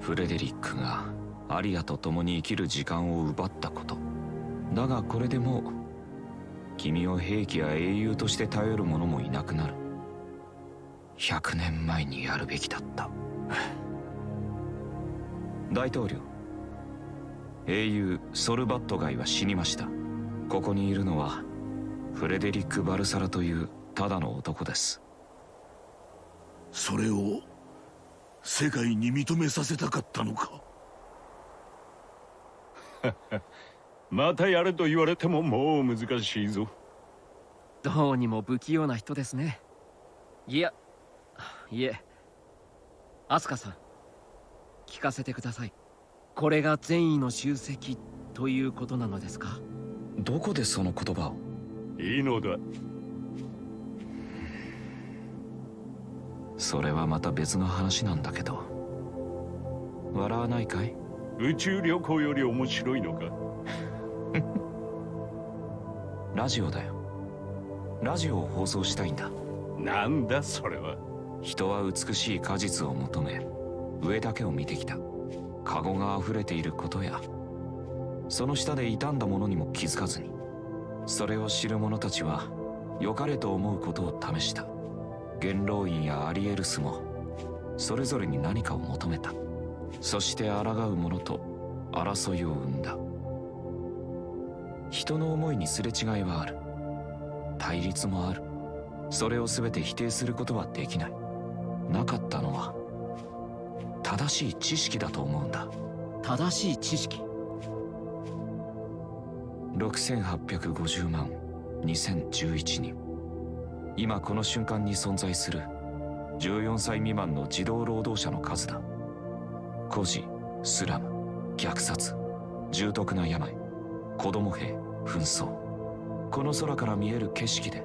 フレデリックがアリアと共に生きる時間を奪ったこと。だがこれでもう君を兵器や英雄として頼る者もいなくなる100年前にやるべきだった。大統領英雄ソルバットガイは死にました。ここにいるのはフレデリック・バルサラというただの男です。それを世界に認めさせたかったのか。またやれと言われてももう難しいぞ。どうにも不器用な人ですね。いやいえアスカさん聞かせてください。これが善意の集積ということなのですか？どこでその言葉を？いいのだ。それはまた別の話なんだけど。笑わないかい？宇宙旅行より面白いのか？ラジオだよ。ラジオを放送したいんだ。なんだそれは人は美しい果実を求め上だけを見てきた。カゴが溢れていることや。その下で傷んだものにも気づかずに。それを知る者たちは良かれと思うことを試した。元老院やアリエルスもそれぞれに何かを求めた。そして抗う者と争いを生んだ。人の思いにすれ違いはある。対立もある。それを全て否定することはできない。なかったのは正しい知識だと思うんだ。正しい知識。6850万2011人。今この瞬間に存在する14歳未満の児童労働者の数だ。孤児スラム虐殺重篤な病子供兵紛争。この空から見える景色で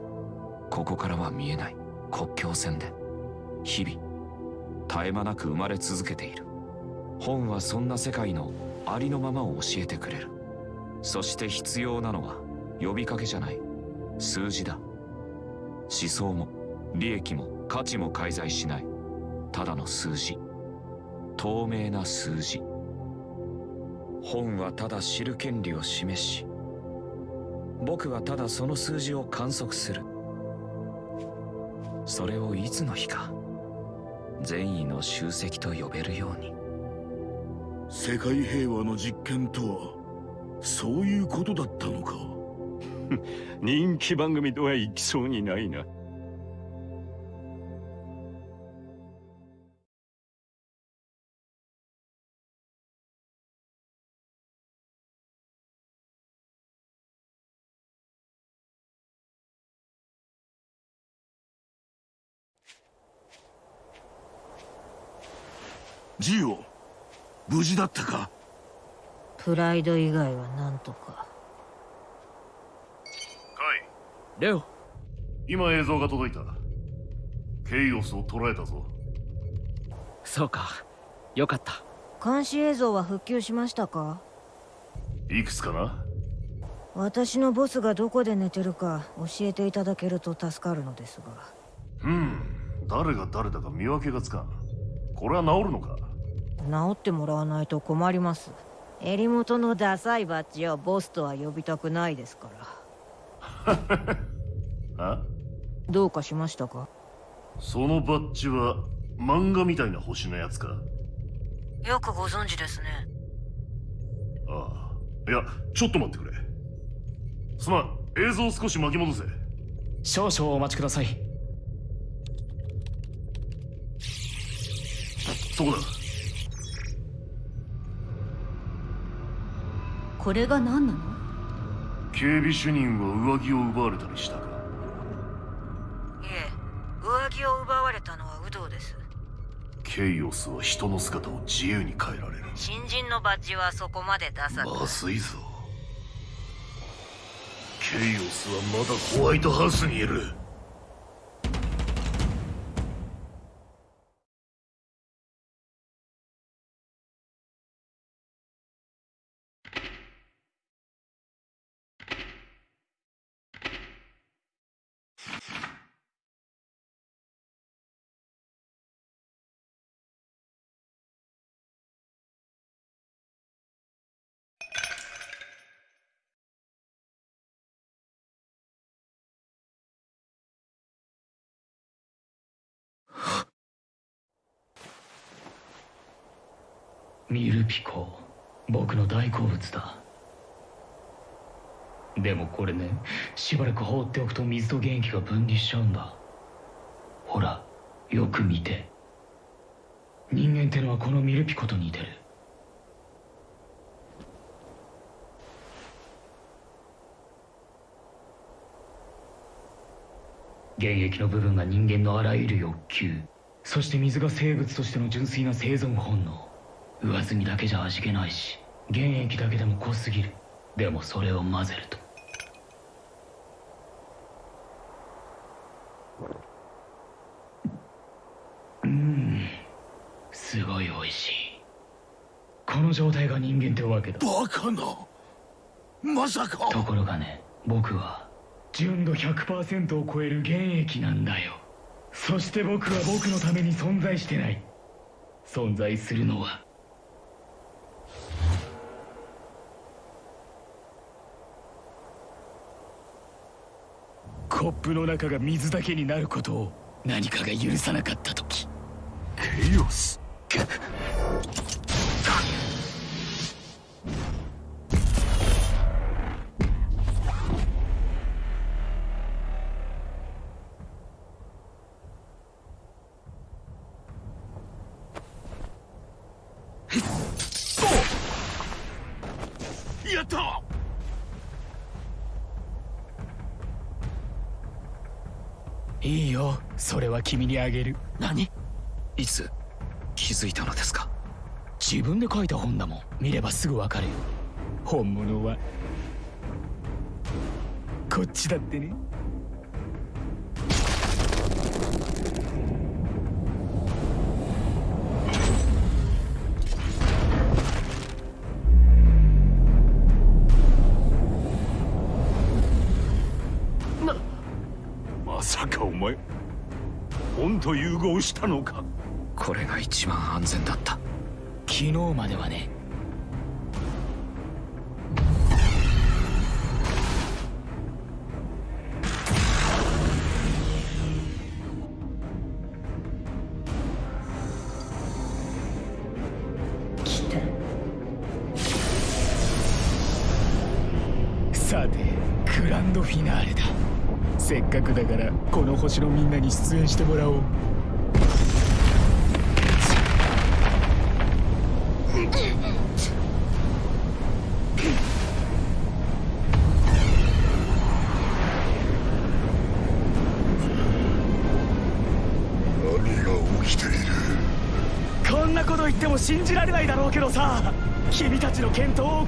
ここからは見えない国境線で日々絶え間なく生まれ続けている。本はそんな世界のありのままを教えてくれる。そして必要なのは呼びかけじゃない。数字だ。思想も利益も価値も介在しない。ただの数字。透明な数字。本はただ知る権利を示し僕はただその数字を観測する。それをいつの日か善意の集積と呼べるように。世界平和の実験とはそういうことだったのか。人気番組とはいきそうにないなジオ無事だったか？プライド以外はなんとか。カイレオ。今映像が届いた。ケイオスを捉えたぞ。そうか。よかった。監視映像は復旧しましたか？いくつかな？私のボスがどこで寝てるか教えていただけると助かるのですが。うん。誰が誰だか見分けがつかん。これは治るのか？治ってもらわないと困ります。襟元のダサいバッジをボスとは呼びたくないですから。あどうかしましたか？そのバッジは漫画みたいな星のやつか？よくご存知ですね。ああ。いやちょっと待ってくれ。すまん。映像を少し巻き戻せ。少々お待ちください。そこだこれが何なの？警備主任は上着を奪われたりしたか？いえ上着を奪われたのは有働です。ケイオスは人の姿を自由に変えられる。新人のバッジはそこまで出さまずいぞ。ケイオスはまだホワイトハウスにいるミルピコ僕の大好物だ。でもこれねしばらく放っておくと水と原液が分離しちゃうんだ。ほらよく見て。人間ってのはこのミルピコと似てる。原液の部分が人間のあらゆる欲求そして水が生物としての純粋な生存本能。上澄みだけじゃ味気ないし原液だけでも濃すぎる。でもそれを混ぜると。うんすごい美味しい。この状態が人間ってわけだ。バカな。まさか。ところがね僕は純度100%を超える原液なんだよ。そして僕は僕のために存在してない。存在するのはプの中が水だけになることを何かが許さなかった時。ケイオス。それは君にあげる。何？いつ？気づいたのですか？自分で書いた本だもん。見ればすぐわかるよ。本物はこっちだってね合したのか？これが一番安全だった。昨日まではね。来た。さてグランドフィナーレだ。せっかくだからこの星のみんなに出演してもらおうちの健闘を。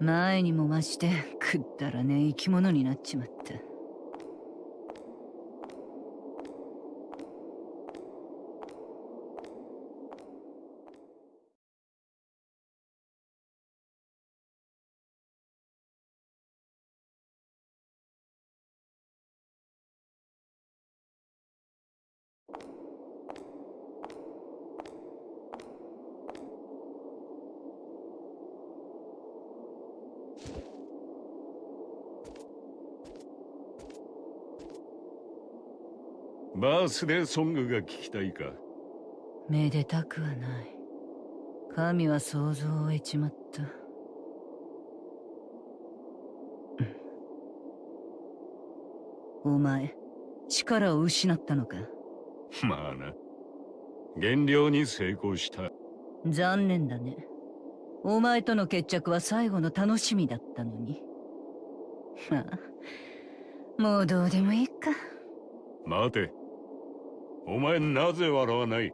前にも増してくだらねえ生き物になっちまったバースデーソングが聞きたいか。めでたくはない。神は想像を得ちまった。お前力を失ったのか？まあな。減量に成功した。残念だね。お前との決着は最後の楽しみだったのに。まあもうどうでもいいか。待てお前なぜ笑わない？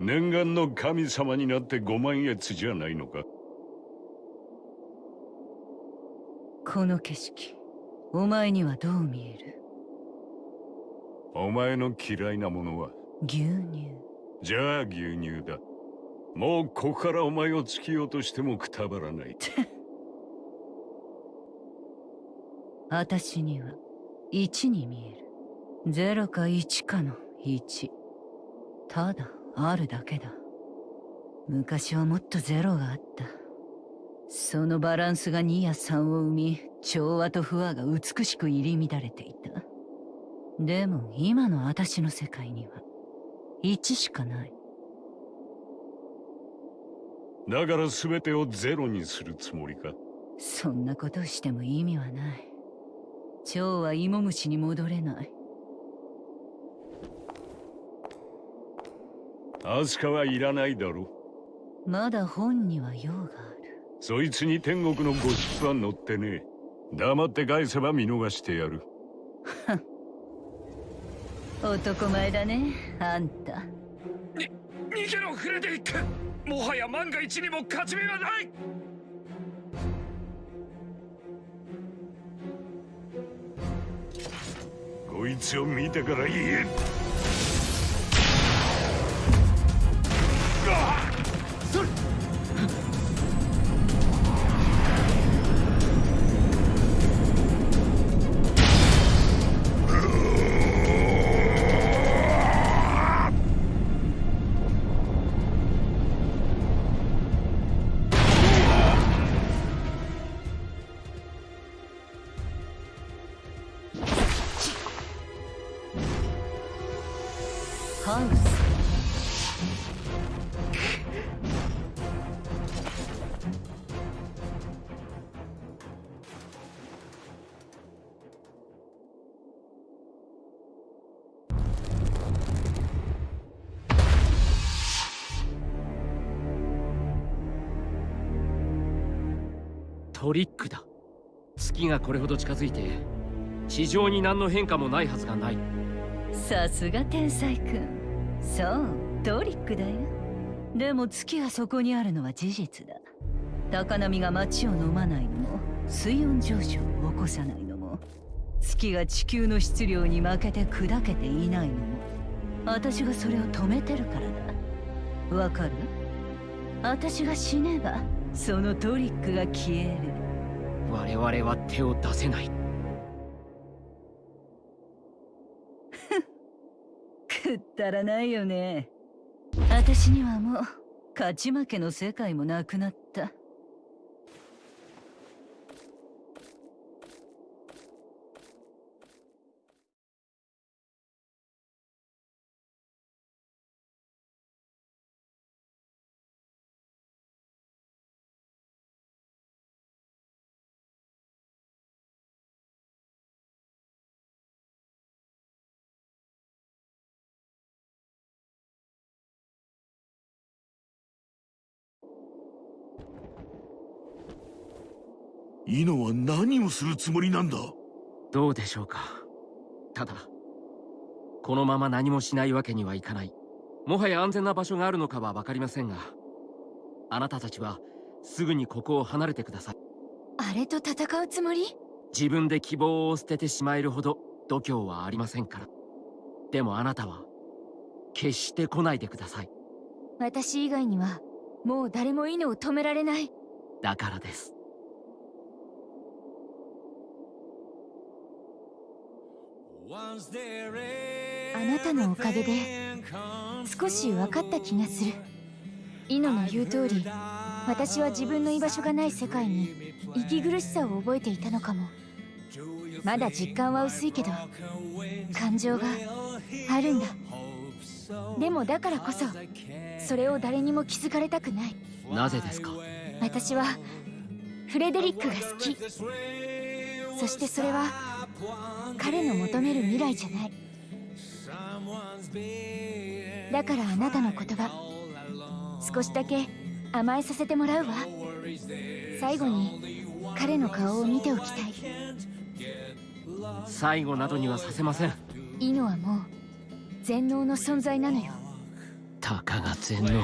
念願の神様になってご満悦じゃないのか？この景色お前にはどう見える？お前の嫌いなものは？牛乳。じゃあ牛乳だ。もうここからお前を突き落としてもくたばらない。私には1に見える0か1かの1ただあるだけだ。昔はもっとゼロがあった。そのバランスが2や3を生み調和と不和が美しく入り乱れていた。でも今の私の世界には1しかない。だから全てをゼロにするつもりか？そんなことをしても意味はない。蝶は芋虫に戻れないアスカはいらないだろまだ本には用がある。そいつに天国のゴシップは載ってねえ。黙って返せば見逃してやる。男前だねあんた。に逃げろフレデリック。もはや万が一にも勝ち目はない。こいつを見てから言えハウストリックだ。月がこれほど近づいて地上に何の変化もないはずがない。さすが天才くんそうトリックだよ。でも月がそこにあるのは事実だ。高波が街を飲まないのも水温上昇を起こさないのも月が地球の質量に負けて砕けていないのも私がそれを止めてるからだ。わかる？私が死ねばそのトリックが消える。我々は手を出せない。くったらないよね。私にはもう勝ち負けの世界もなくなったイノは何をするつもりなんだ？どうでしょうか。ただこのまま何もしないわけにはいかない。もはや安全な場所があるのかは分かりませんがあなたたちはすぐにここを離れてください。あれと戦うつもり？自分で希望を捨ててしまえるほど度胸はありませんから。でもあなたは決して来ないでください。私以外にはもう誰も犬を止められない。だからですあなたのおかげで少し分かった気がする。イノの言う通り私は自分の居場所がない世界に息苦しさを覚えていたのかも。まだ実感は薄いけど感情があるんだ。でもだからこそそれを誰にも気づかれたくない。なぜですか？私はフレデリックが好き。そしてそれは彼の求める未来じゃない。だからあなたの言葉少しだけ甘えさせてもらうわ。最後に彼の顔を見ておきたい。最後などにはさせません。イノはもう全能の存在なのよ。たかが全能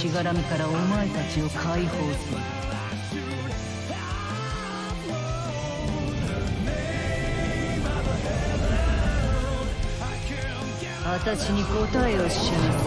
しがらみからお前たちを解放する。私に答えを示せ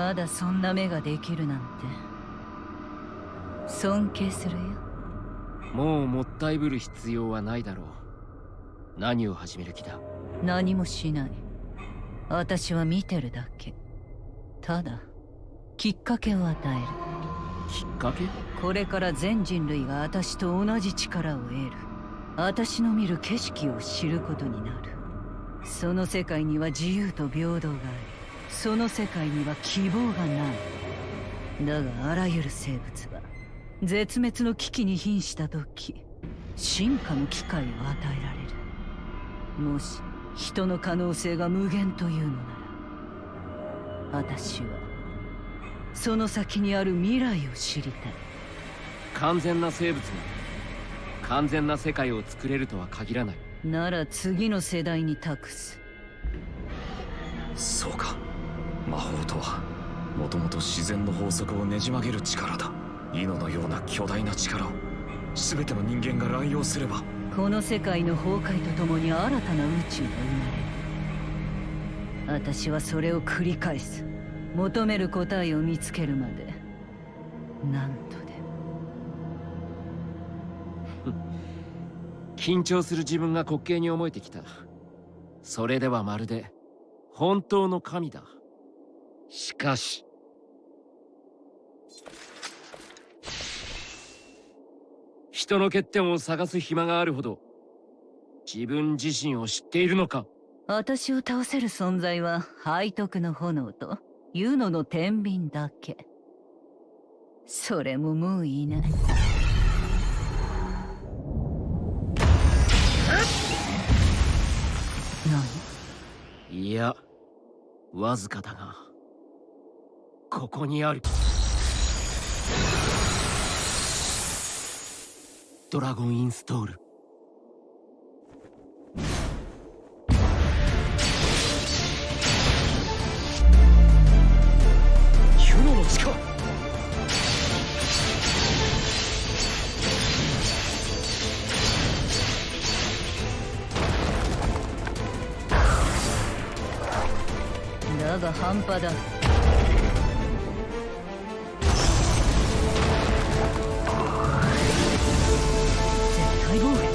まだそんな目ができるなんて。尊敬するよ。もうもっ訴えぶる必要はないだろう。何を始める気だ？何もしない。私は見てるだけ。ただきっかけを与える。きっかけ？これから全人類が私と同じ力を得る。私の見る景色を知ることになる。その世界には自由と平等がありその世界には希望がないだがあらゆる生物は絶滅の危機に瀕した時進化の機会を与えられる。もし人の可能性が無限というのなら私はその先にある未来を知りたい。完全な生物が完全な世界を作れるとは限らない。なら次の世代に託す。そうか魔法とはもともと自然の法則をねじ曲げる力だ。イノのような巨大な力を全ての人間が乱用すればこの世界の崩壊とともに新たな宇宙が生まれる私はそれを繰り返す。求める答えを見つけるまで。なんとで。も緊張する自分が滑稽に思えてきた。それではまるで本当の神だしかし。人の欠点を探す暇があるほど自分自身を知っているのか。私を倒せる存在は背徳の炎とユノの天秤だけ。それももういない何？いやわずかだがここにある。ドラゴンインストール。ユノの力。だが半端だ絶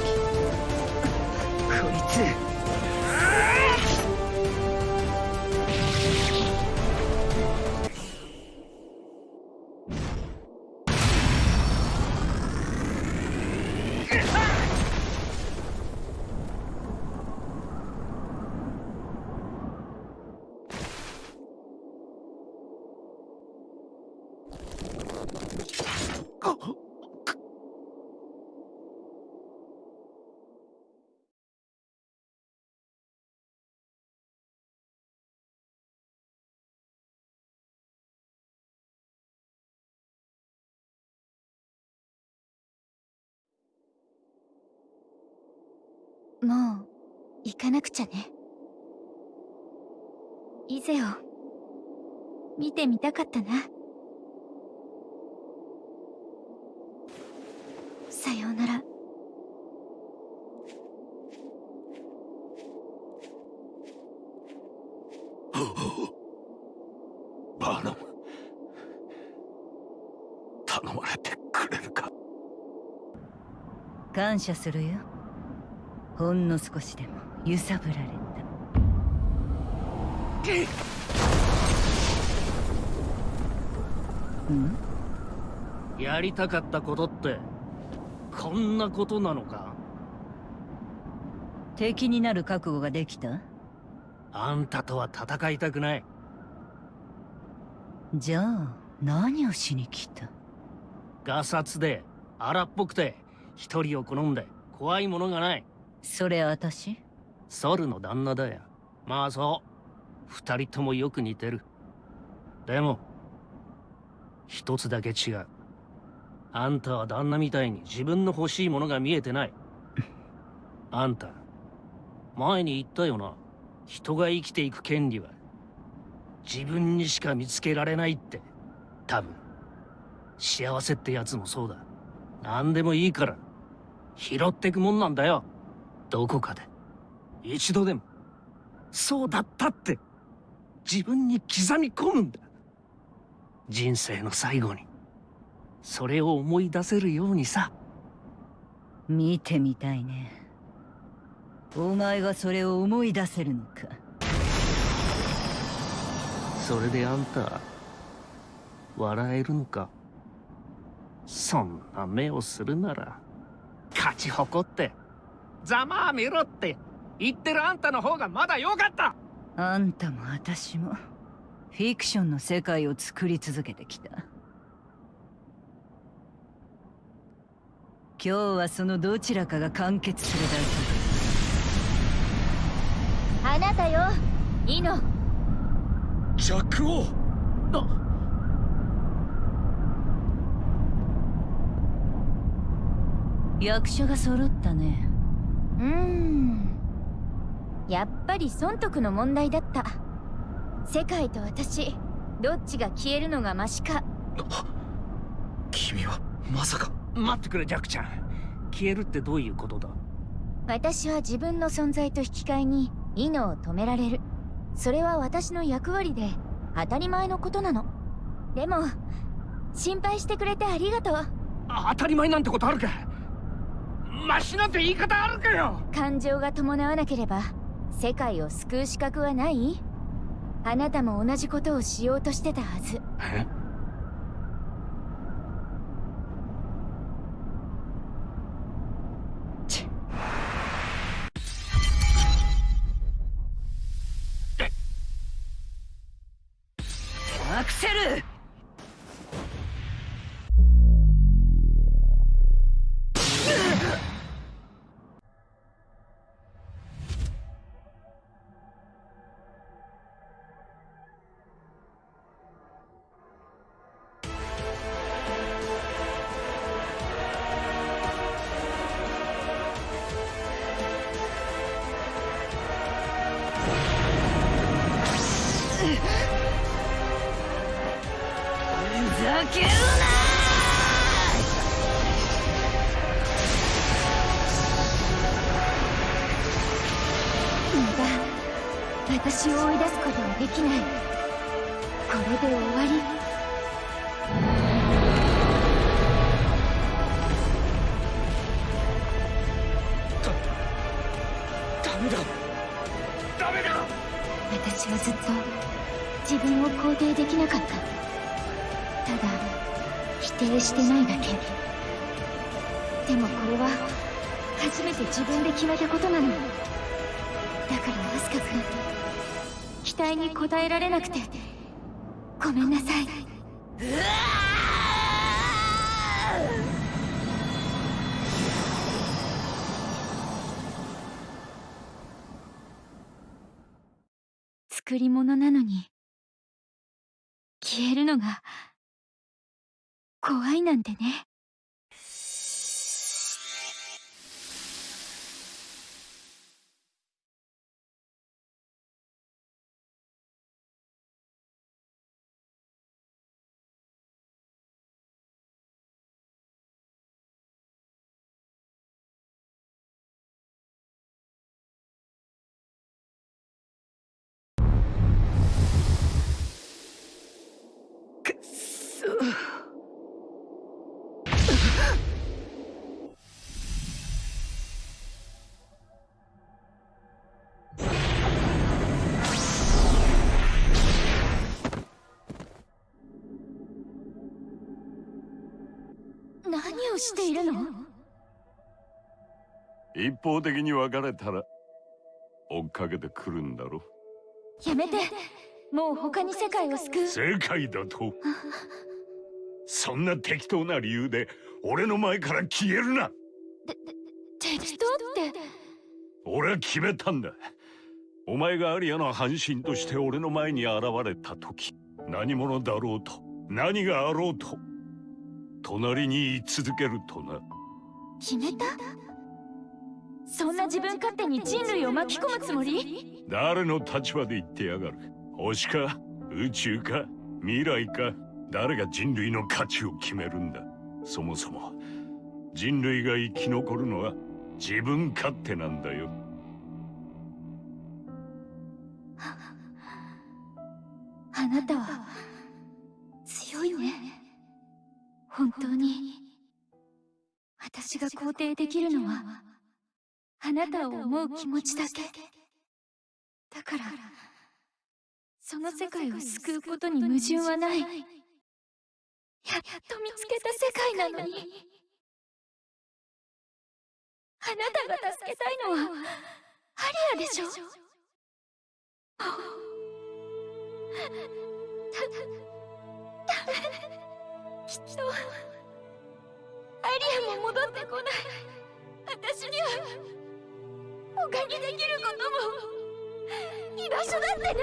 もう行かなくちゃね。イゼを見てみたかったな。さようなら。バーナ。ム頼まれてくれるか？感謝するよほんの少しでも揺さぶられた。ん？やりたかったことってこんなことなのか？敵になる覚悟ができた？あんたとは戦いたくない。じゃあ何をしに来た？ガサツで荒っぽくて一人を好んで怖いものがないそれ私？ソルの旦那だよ。まあそう。二人ともよく似てる。でも一つだけ違う。あんたは旦那みたいに自分の欲しいものが見えてない。あんた前に言ったよな。人が生きていく権利は自分にしか見つけられないって。多分。幸せってやつもそうだ。何でもいいから。拾ってくもんなんだよどこかで。一度でも。そうだったって。自分に刻み込むんだ。人生の最後に。それを思い出せるようにさ。見てみたいね。お前がそれを思い出せるのか。それであんた笑えるのか。そんな目をするなら勝ち誇ってざまあみろって。言ってるあんたの方がまだ良かった。あんたも私もフィクションの世界を作り続けてきた。今日はそのどちらかが完結するだあなたよ。イノ。ジャック王。け役所が揃ったねうーん。やっぱり損得の問題だった。世界と私どっちが消えるのがマシか。君はまさか。待ってくれジャックちゃん。消えるってどういうことだ？私は自分の存在と引き換えにイノを止められる。それは私の役割で当たり前のことなの。でも心配してくれてありがとう。当たり前なんてことあるかマシなんて言い方あるかよ。感情が伴わなければ世界を救う資格はない？あなたも同じことをしようとしてたはずはずっと自分を肯定できなかった。ただ否定してないだけ。でもこれは初めて自分で決めたことなの。だからアスカ君期待に応えられなくて。ごめんなさい。うわ作り物なのに。消えるのが怖いなんてね。をしているの？一方的に別れたら追っかけてくるんだろ。やめて。もう他に世界を救う。世界だと？そんな適当な理由で俺の前から消えるな。適当って？俺は決めたんだ。お前がアリアの半身として俺の前に現れた時何者だろうと何があろうと隣に居続けるとな。決めた？そんな自分勝手に人類を巻き込むつもり？誰の立場で言ってやがる？星か？宇宙か？未来か？誰が人類の価値を決めるんだ？そもそも人類が生き残るのは自分勝手なんだよ。あなたは強いね本当に。私が肯定できるのはあなたを思う気持ちだけ。だからその世界を救うことに矛盾はない。やっと見つけた世界なのに。あなたが助けたいのはアリアでしょ？きっとアリアも戻ってこない。私には他にできることも。居場所だってない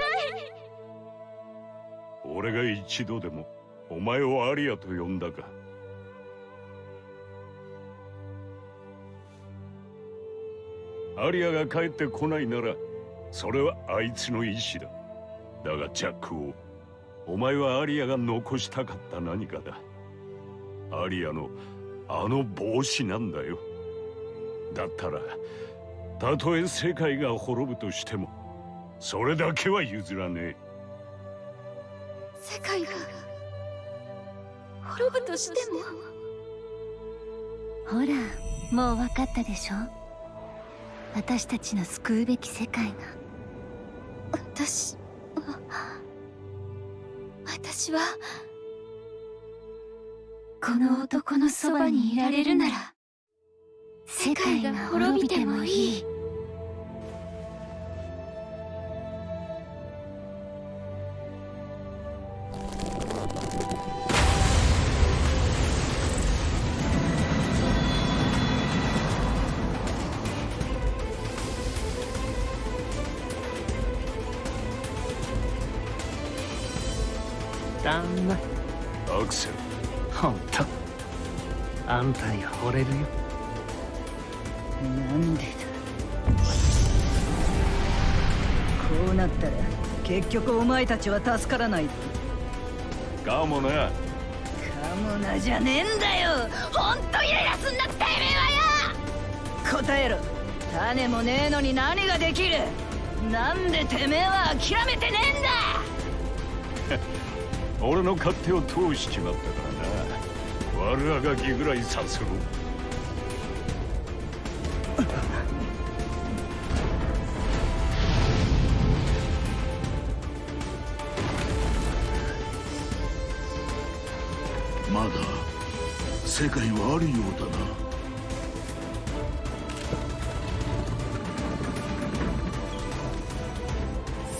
俺が一度でもお前をアリアと呼んだか。アリアが帰ってこないならそれはあいつの意志だ。だがジャックをお前はアリアが残したかった何かだ。アリアのあの帽子なんだよ。だったらたとえ世界が滅ぶとしてもそれだけは譲らねえ。世界が滅ぶとしても？ほらもう分かったでしょ？私たちの救うべき世界が。私は私はこの男のそばにいられるなら世界が滅びてもいい。んたに惚れるよ。なんでだ。こうなったら結局お前たちは助からない。かもな。かもなじゃねえんだよ。ほんとイライラすんなってめえはよ。答えろ。種もねえのに何ができる。なんでてめえは諦めてねえんだ。俺の勝手を通しちまったか悪あがきぐらいさせろ。まだ世界はあるようだな。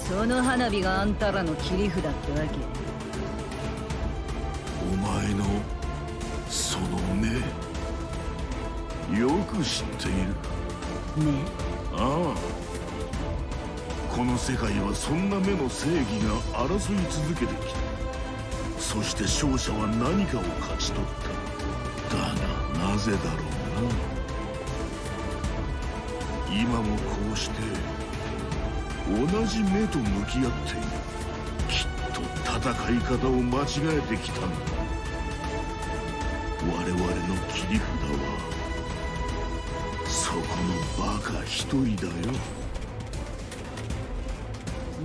その花火があんたらの切り札ってわけ？く知っている。ねああ。この世界はそんな目の正義が争い続けてきた。そして勝者は何かを勝ち取った。だがなぜだろうな。今もこうして同じ目と向き合っている。きっと戦い方を間違えてきたんだ。我々の切り札はのバカ一人だよ。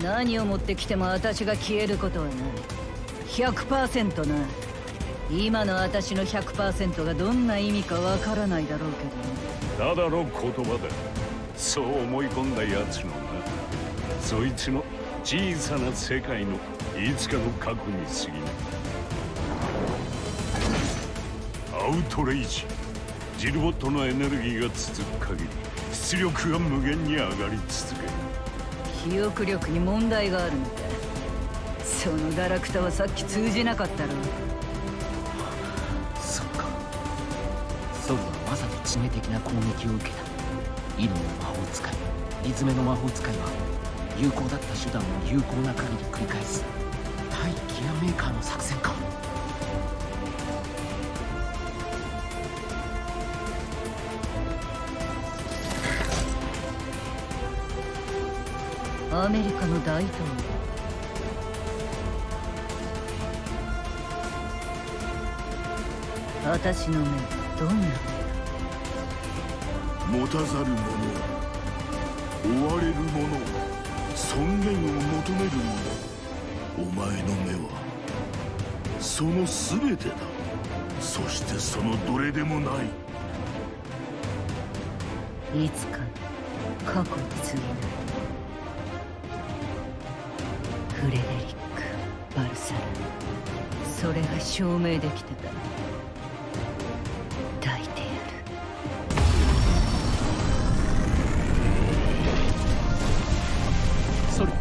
何を持ってきても私が消えることはない。100%な。今の私の100%がどんな意味かわからないだろうけただの言葉だそう思い込んだ奴のなそいつの小さな世界のいつかの過去に過ぎない。アウトレイジ。ジルボットのエネルギーが続く限り出力が無限に上がり続ける。ど記憶力に問題があるのかそのガラクタはさっき通じなかったろそっか。ソルはまさに致命的な攻撃を受けた。イノの魔法使いリズメの魔法使いは有効だった手段を有効な限り繰り返す。対ギアメーカーの作戦かアメリカの大統領。私の目どんな持たざる者追われる者尊厳を求める者お前の目はその全てだ。そしてそのどれでもない。いつか過去に過ぎないレデリック・バルサラそれが証明できたら抱いてやるソル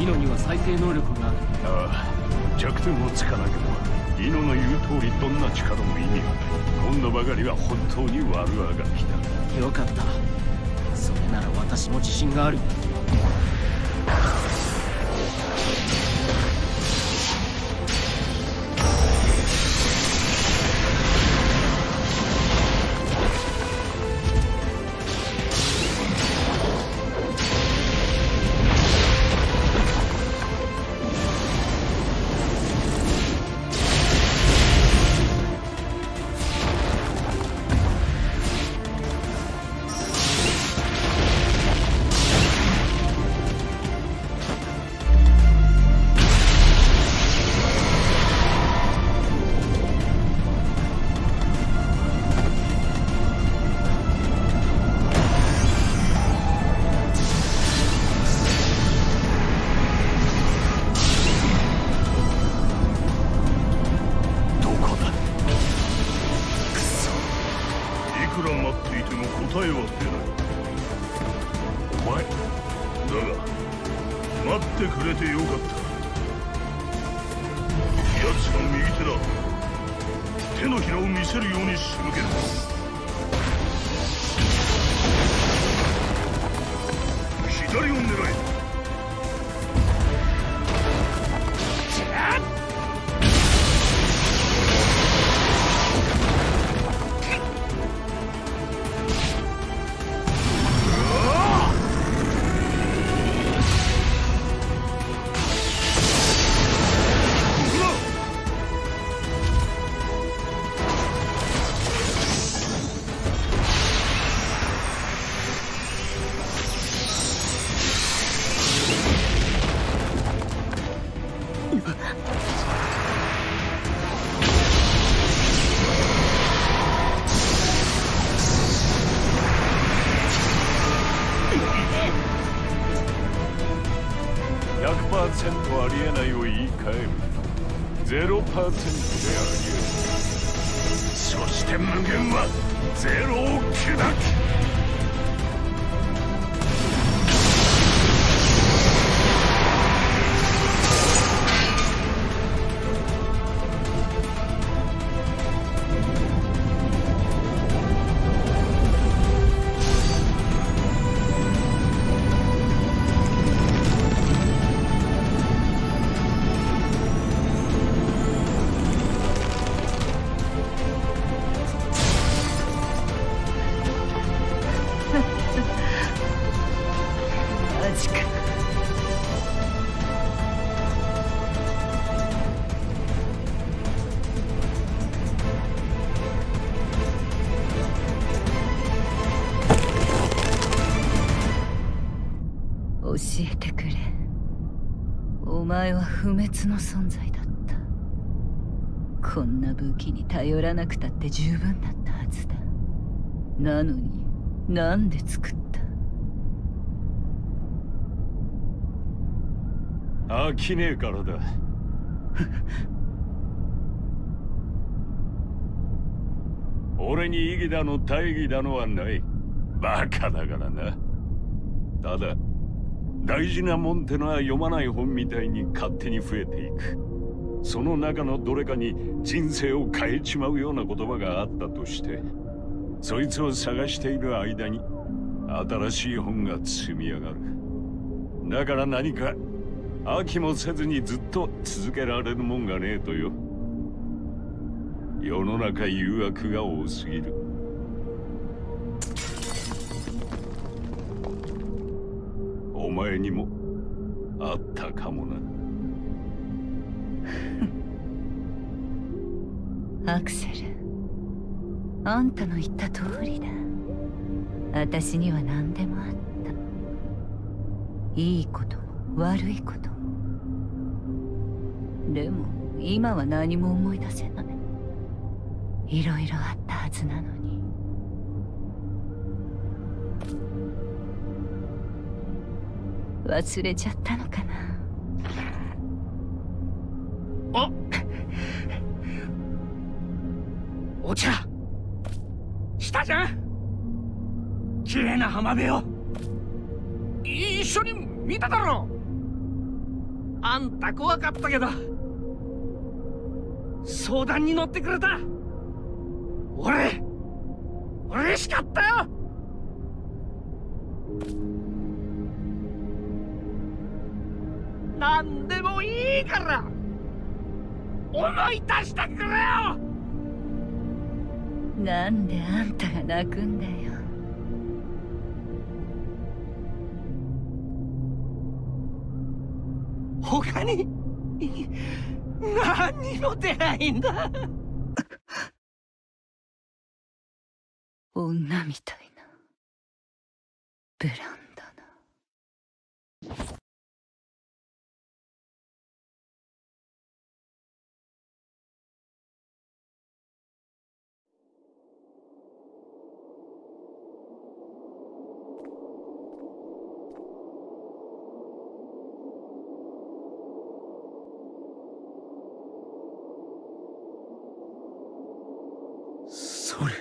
イノには再生能力があるああ弱点をつかなければイノの言う通りどんな力も意味がない今度ばかりは本当に悪あがきだよかったそれなら私も自信がある。不滅の存在だった。こんな武器に頼らなくたって十分だったはずだ。なのになんで作った？飽きねえからだ。俺に意義だの大義だのはない。バカだからな。ただ大事なもんてのは読まない本みたいに勝手に増えていく。その中のどれかに人生を変えちまうような言葉があったとしてそいつを探している間に新しい本が積み上がる。だから何か飽きもせずにずっと続けられるもんがねえとよ。世の中誘惑が多すぎる。前にもあったかもな。アクセル。あんたの言った通りだ。私には何でもあった。いいことも悪いことも。でも今は何も思い出せない。いろいろあったはずなのに。忘れちゃったのかな。おお茶。したじゃん。綺麗な浜辺を。一緒に見ただろあんた怖かったけど。相談に乗ってくれた。俺嬉しかったよ。何でもいいから思い出してくれよ。なんであんたが泣くんだよ。他に何にも出ないんだ 女みたいな。ブランだなそれ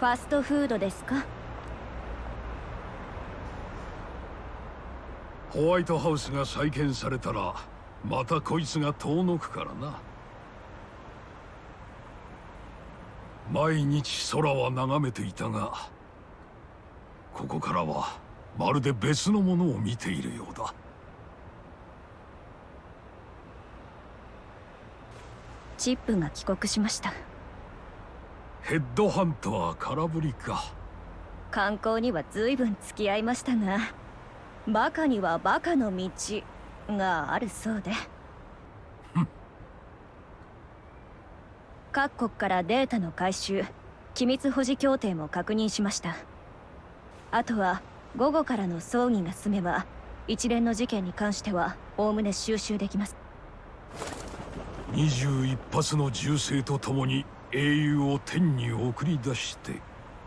ファストフードですか？ホワイトハウスが再建されたらまたこいつが遠のくからな。毎日空は眺めていたがここからはまるで別のものを見ているようだ。チップが帰国しましたヘッドハンター空振りか。観光には随分付き合いましたがバカにはバカの道があるそうで。各国からデータの回収機密保持協定も確認しました。あとは午後からの葬儀が済めば一連の事件に関してはおおむね収集できます。21発の銃声とともに英雄を天に送り出して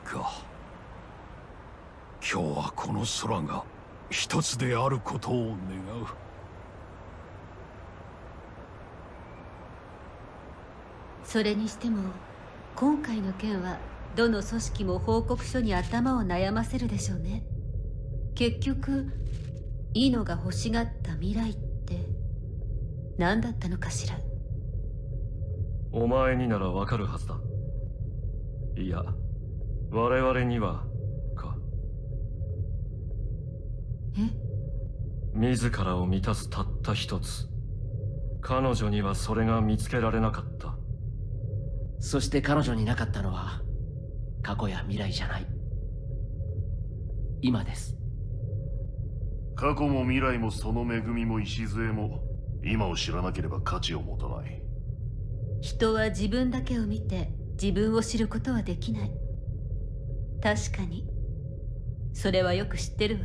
か。今日はこの空が一つであることを願う。それにしても今回の件はどの組織も報告書に頭を悩ませるでしょうね。結局イノが欲しがった未来って何だったのかしら。お前にならわかるはずだ。いや我々にはか。え？自らを満たすたった一つ。彼女にはそれが見つけられなかった。そして彼女になかったのは過去や未来じゃない。今です。過去も未来もその恵みも礎も今を知らなければ価値を持たない人は自分だけを見て自分を知ることはできない。確かに。それはよく知ってるわ。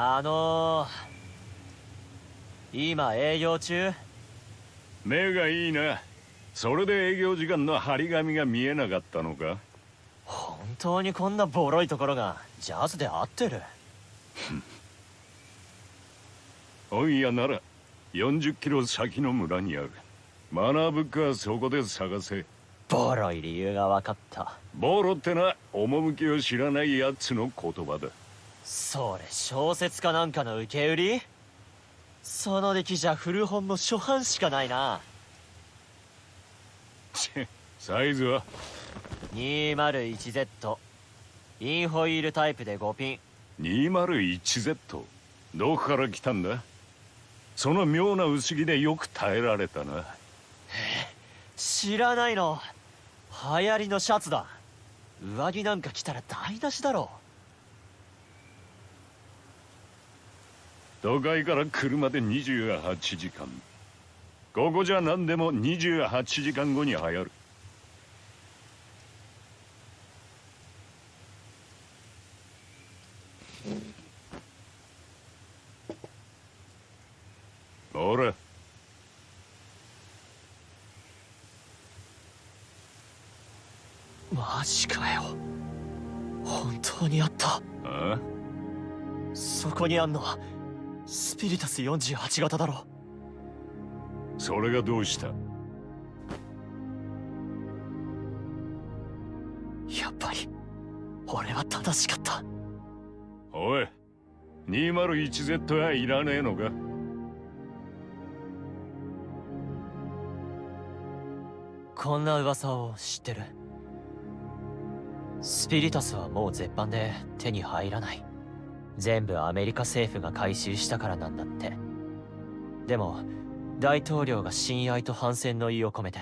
あのー、今営業中？目がいいな。それで営業時間の張り紙が見えなかったのか？本当にこんなボロいところがジャズで合ってる？本屋なら40キロ先の村にある。マナーブックはそこで探せ。ボロい理由が分かった。ボロってな趣を知らないやつの言葉だそれ小説家なんかの受け売り？その出来じゃ古本の初版しかないな。サイズは？201Z インホイールタイプで5ピン。201Z どこから来たんだ？その妙な薄着でよく耐えられたな。知らないの。流行りのシャツだ。上着なんか着たら台無しだろ都会から車で28時間。ここじゃ何でも28時間後に流行る。ほら。マジかよ。本当にあった。ああ？そこにあんのはスピリタス48型だろ。それがどうした？やっぱり俺は正しかった。おい 201Z はいらねえのか？こんな噂を知ってる。スピリタスはもう絶版で手に入らない全部アメリカ政府が回収したからなんだって。でも大統領が親愛と反戦の意を込めて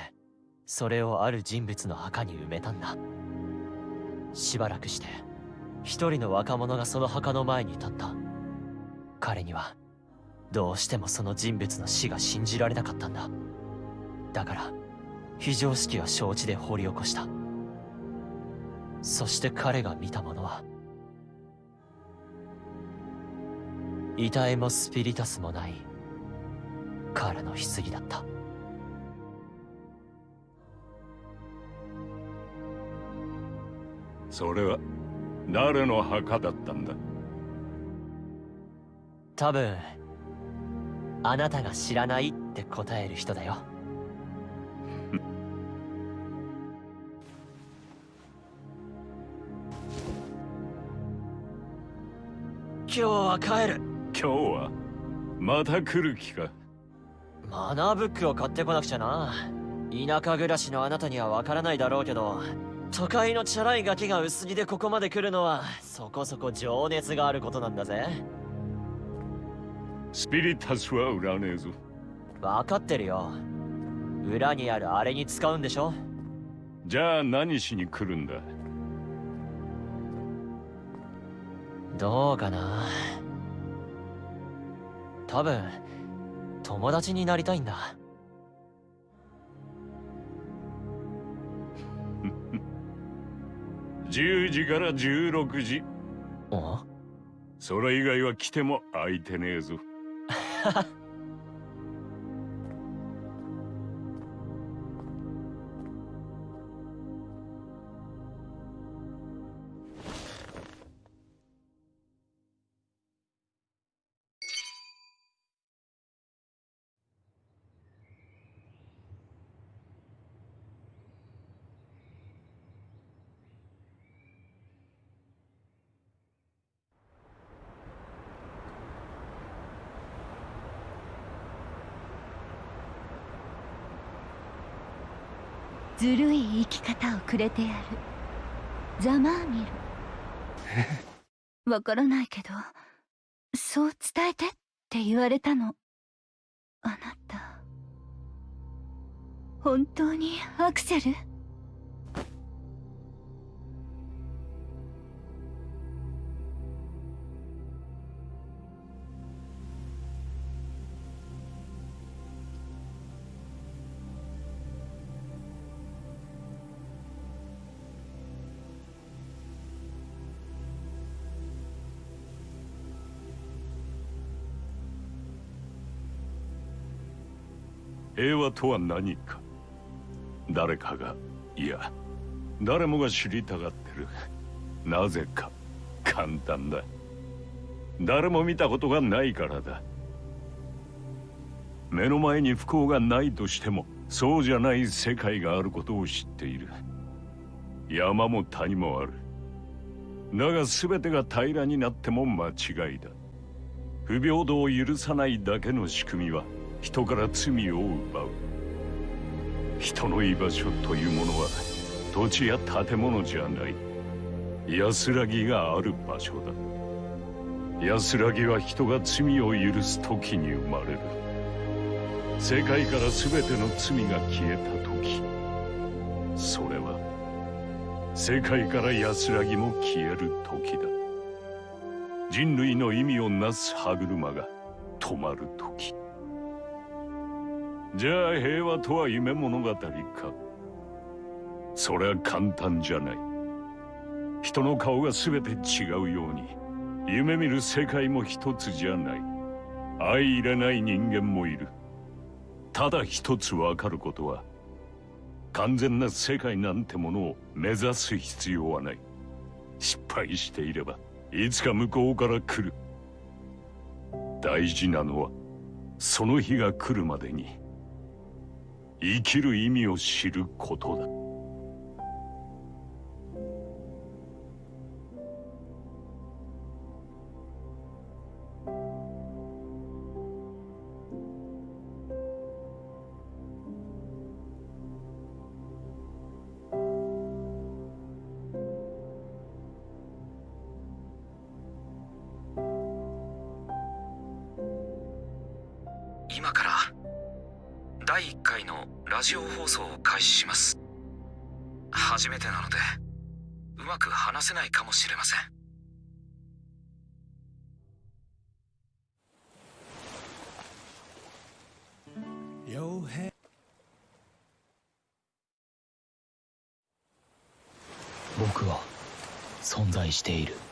それをある人物の墓に埋めたんだ。しばらくして一人の若者がその墓の前に立った。彼にはどうしてもその人物の死が信じられなかったんだ。だから非常識は承知で掘り起こした。そして彼が見たものは遺体もスピリタスもない。彼の棺だった。それは誰の墓だったんだ？多分あなたが知らないって答える人だよ。今日は帰る今日はまた来る気か？マナーブックを買ってこなくちゃな。田舎暮らしのあなたにはわからないだろうけど都会のチャラいガキが薄着でここまで来るのはそこそこ情熱があることなんだぜ。スピリタスは売らねえぞ。分かってるよ。裏にあるあれに使うんでしょ。じゃあ何しに来るんだ？どうかな多分友達になりたいんだ。10時から16時。あそれ以外は来ても空いてねえぞ ずるい生き方をくれてやる。ざまあみるわからないけどそう伝えてって言われたの。あなた。本当にアクセル？平和とは何か。誰かがいや誰もが知りたがってる。なぜか簡単だ。誰も見たことがないからだ。目の前に不幸がないとしてもそうじゃない世界があることを知っている。山も谷もある。だが全てが平らになっても間違いだ。不平等を許さないだけの仕組みは人から罪を奪う。人の居場所というものは土地や建物じゃない。安らぎがある場所だ。安らぎは人が罪を許す時に生まれる。世界から全ての罪が消えた時。それは世界から安らぎも消える時だ。人類の意味をなす歯車が止まる時。じゃあ平和とは夢物語か。それは簡単じゃない。人の顔が全て違うように夢見る世界も一つじゃない。相入れない人間もいる。ただ一つわかることは完全な世界なんてものを目指す必要はない。失敗していればいつか向こうから来る。大事なのはその日が来るまでに。生きる意味を知ることだ。している。